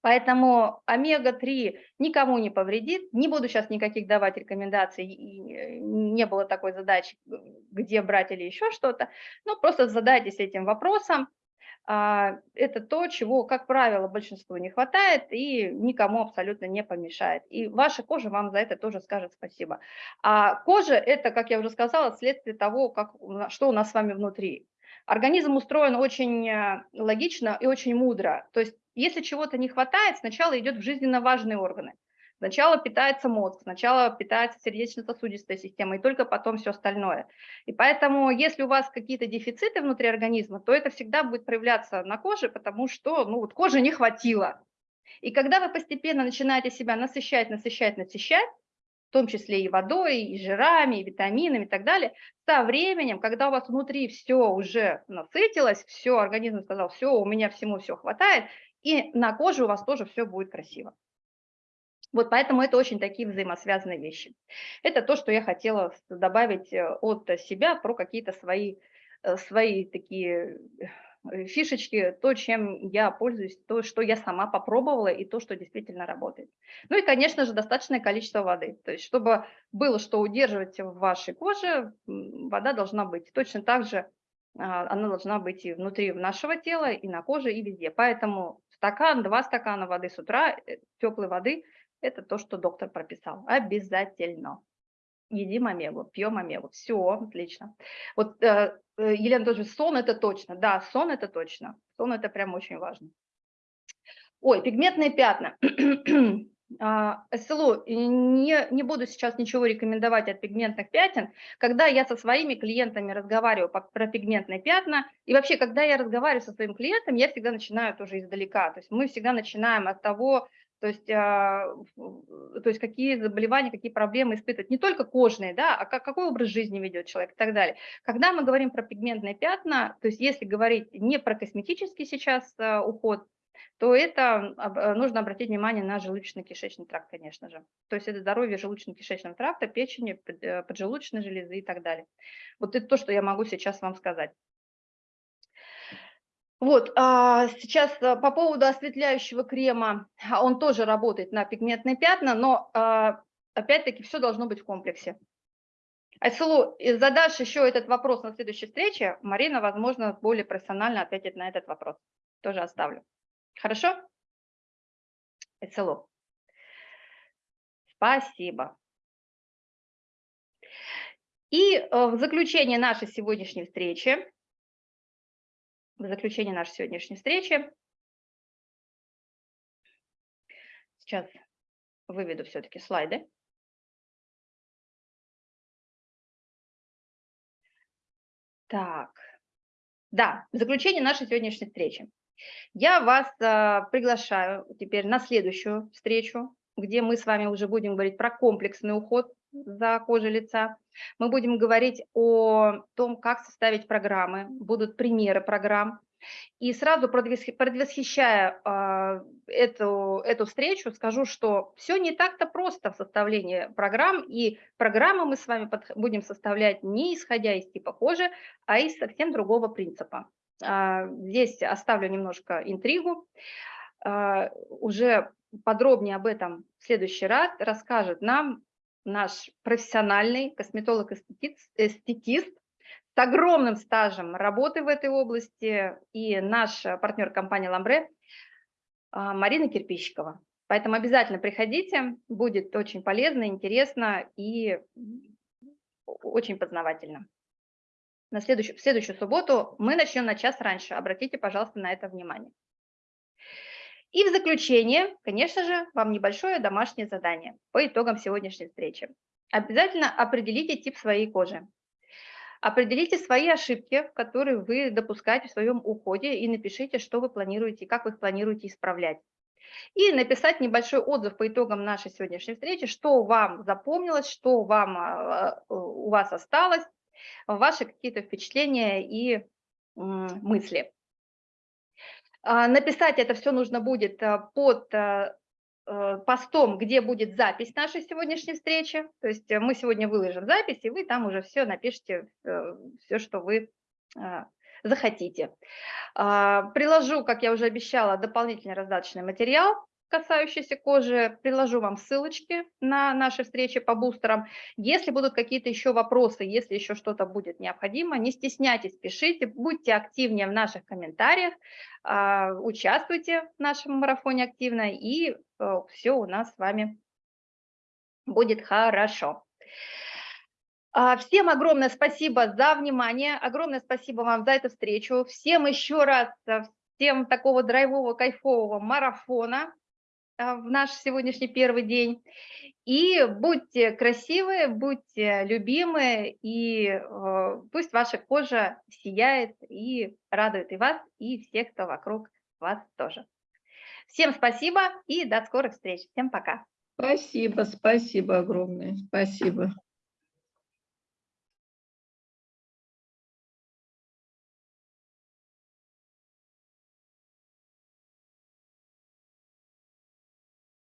Поэтому омега-3 никому не повредит. Не буду сейчас никаких давать рекомендаций, и не было такой задачи, где брать или еще что-то. Но просто задайтесь этим вопросом. А, это то, чего, как правило, большинству не хватает и никому абсолютно не помешает. И ваша кожа вам за это тоже скажет спасибо. А кожа – это, как я уже сказала, следствие того, как, что у нас с вами внутри. Организм устроен очень э, логично и очень мудро. То есть если чего-то не хватает, сначала идет в жизненно важные органы. Сначала питается мозг, сначала питается сердечно-сосудистая система, и только потом все остальное. И поэтому, если у вас какие-то дефициты внутри организма, то это всегда будет проявляться на коже, потому что ну, вот кожи не хватило. И когда вы постепенно начинаете себя насыщать, насыщать, насыщать, в том числе и водой, и жирами, и витаминами и так далее, со временем, когда у вас внутри все уже насытилось, все, организм сказал, все, у меня всему все хватает, и на коже у вас тоже все будет красиво. Вот поэтому это очень такие взаимосвязанные вещи. Это то, что я хотела добавить э, от себя про какие-то свои, э, свои такие э, фишечки, то, чем я пользуюсь, то, что я сама попробовала и то, что действительно работает. Ну и, конечно же, достаточное количество воды. То есть, чтобы было что удерживать в вашей коже, вода должна быть. Точно так же а, она должна быть и внутри нашего тела, и на коже, и везде. Поэтому стакан, два стакана воды с утра, теплой воды – это то, что доктор прописал. Обязательно. Едим омегу, пьем омегу. Все, отлично. Вот э, э, Елена тоже, сон это точно. Да, сон это точно. Сон это прям очень важно. Ой, пигментные пятна. А, СЛО, не, не буду сейчас ничего рекомендовать от пигментных пятен. Когда я со своими клиентами разговариваю по, про пигментные пятна, и вообще, когда я разговариваю со своим клиентом, я всегда начинаю тоже издалека. То есть мы всегда начинаем от того, то есть, а, то есть какие заболевания, какие проблемы испытывать, не только кожные, да, а как, какой образ жизни ведет человек и так далее. Когда мы говорим про пигментные пятна, то есть если говорить не про косметический сейчас а, уход, то это а, нужно обратить внимание на желудочно-кишечный тракт, конечно же. То есть это здоровье желудочно-кишечного тракта, печени, э, поджелудочной железы и так далее. Вот это то, что я могу сейчас вам сказать. Вот, а сейчас а, по поводу осветляющего крема, а, он тоже работает на пигментные пятна, но а, опять-таки все должно быть в комплексе. Айсулу, задашь еще этот вопрос на следующей встрече, Марина, возможно, более профессионально ответит на этот вопрос. Тоже оставлю. Хорошо? Айсулу. Спасибо. И э, в заключение нашей сегодняшней встречи в заключение нашей сегодняшней встречи. Сейчас выведу все-таки слайды. Так, да, в заключение нашей сегодняшней встречи. Я вас а, приглашаю теперь на следующую встречу, где мы с вами уже будем говорить про комплексный уход за кожей лица. Мы будем говорить о том, как составить программы, будут примеры программ. И сразу предвосхи- предвосхищая а, эту, эту встречу, скажу, что все не так-то просто в составлении программ, и программы мы с вами будем составлять не исходя из типа кожи, а из совсем другого принципа. А, Здесь оставлю немножко интригу. А, Уже подробнее об этом в следующий раз расскажет нам наш профессиональный косметолог-эстетист с огромным стажем работы в этой области и наш э, партнер компании «Ламбре» а, Марина Кирпичикова. Поэтому обязательно приходите, будет очень полезно, интересно и очень познавательно. На следующую, в следующую субботу мы начнем на час раньше. Обратите, пожалуйста, на это внимание. И в заключение, конечно же, вам небольшое домашнее задание по итогам сегодняшней встречи. Обязательно определите тип своей кожи. Определите свои ошибки, которые вы допускаете в своем уходе, и напишите, что вы планируете, как вы их планируете исправлять. И написать небольшой отзыв по итогам нашей сегодняшней встречи, что вам запомнилось, что вам, а, а, у вас осталось, ваши какие-то впечатления и мысли. А, Написать это все нужно будет а, под а, э, постом, где будет запись нашей сегодняшней встречи. То есть э, мы сегодня выложим запись, и вы там уже все напишите, все, что вы захотите. А, Приложу, как я уже обещала, дополнительный раздаточный материал, касающийся кожи. Приложу вам ссылочки на наши встречи по бустерам. Если будут какие-то еще вопросы, если еще что-то будет необходимо, не стесняйтесь, пишите, будьте активнее в наших комментариях, а, участвуйте в нашем марафоне активно, и все у нас с вами будет хорошо. А, Всем огромное спасибо за внимание, огромное спасибо вам за эту встречу. Всем еще раз, а, всем такого драйвового, кайфового марафона в наш сегодняшний первый день. И будьте красивые, будьте любимы, и э, пусть ваша кожа сияет и радует и вас, и всех, кто вокруг вас тоже. Всем спасибо и до скорых встреч. Всем пока. Спасибо, спасибо огромное. Спасибо.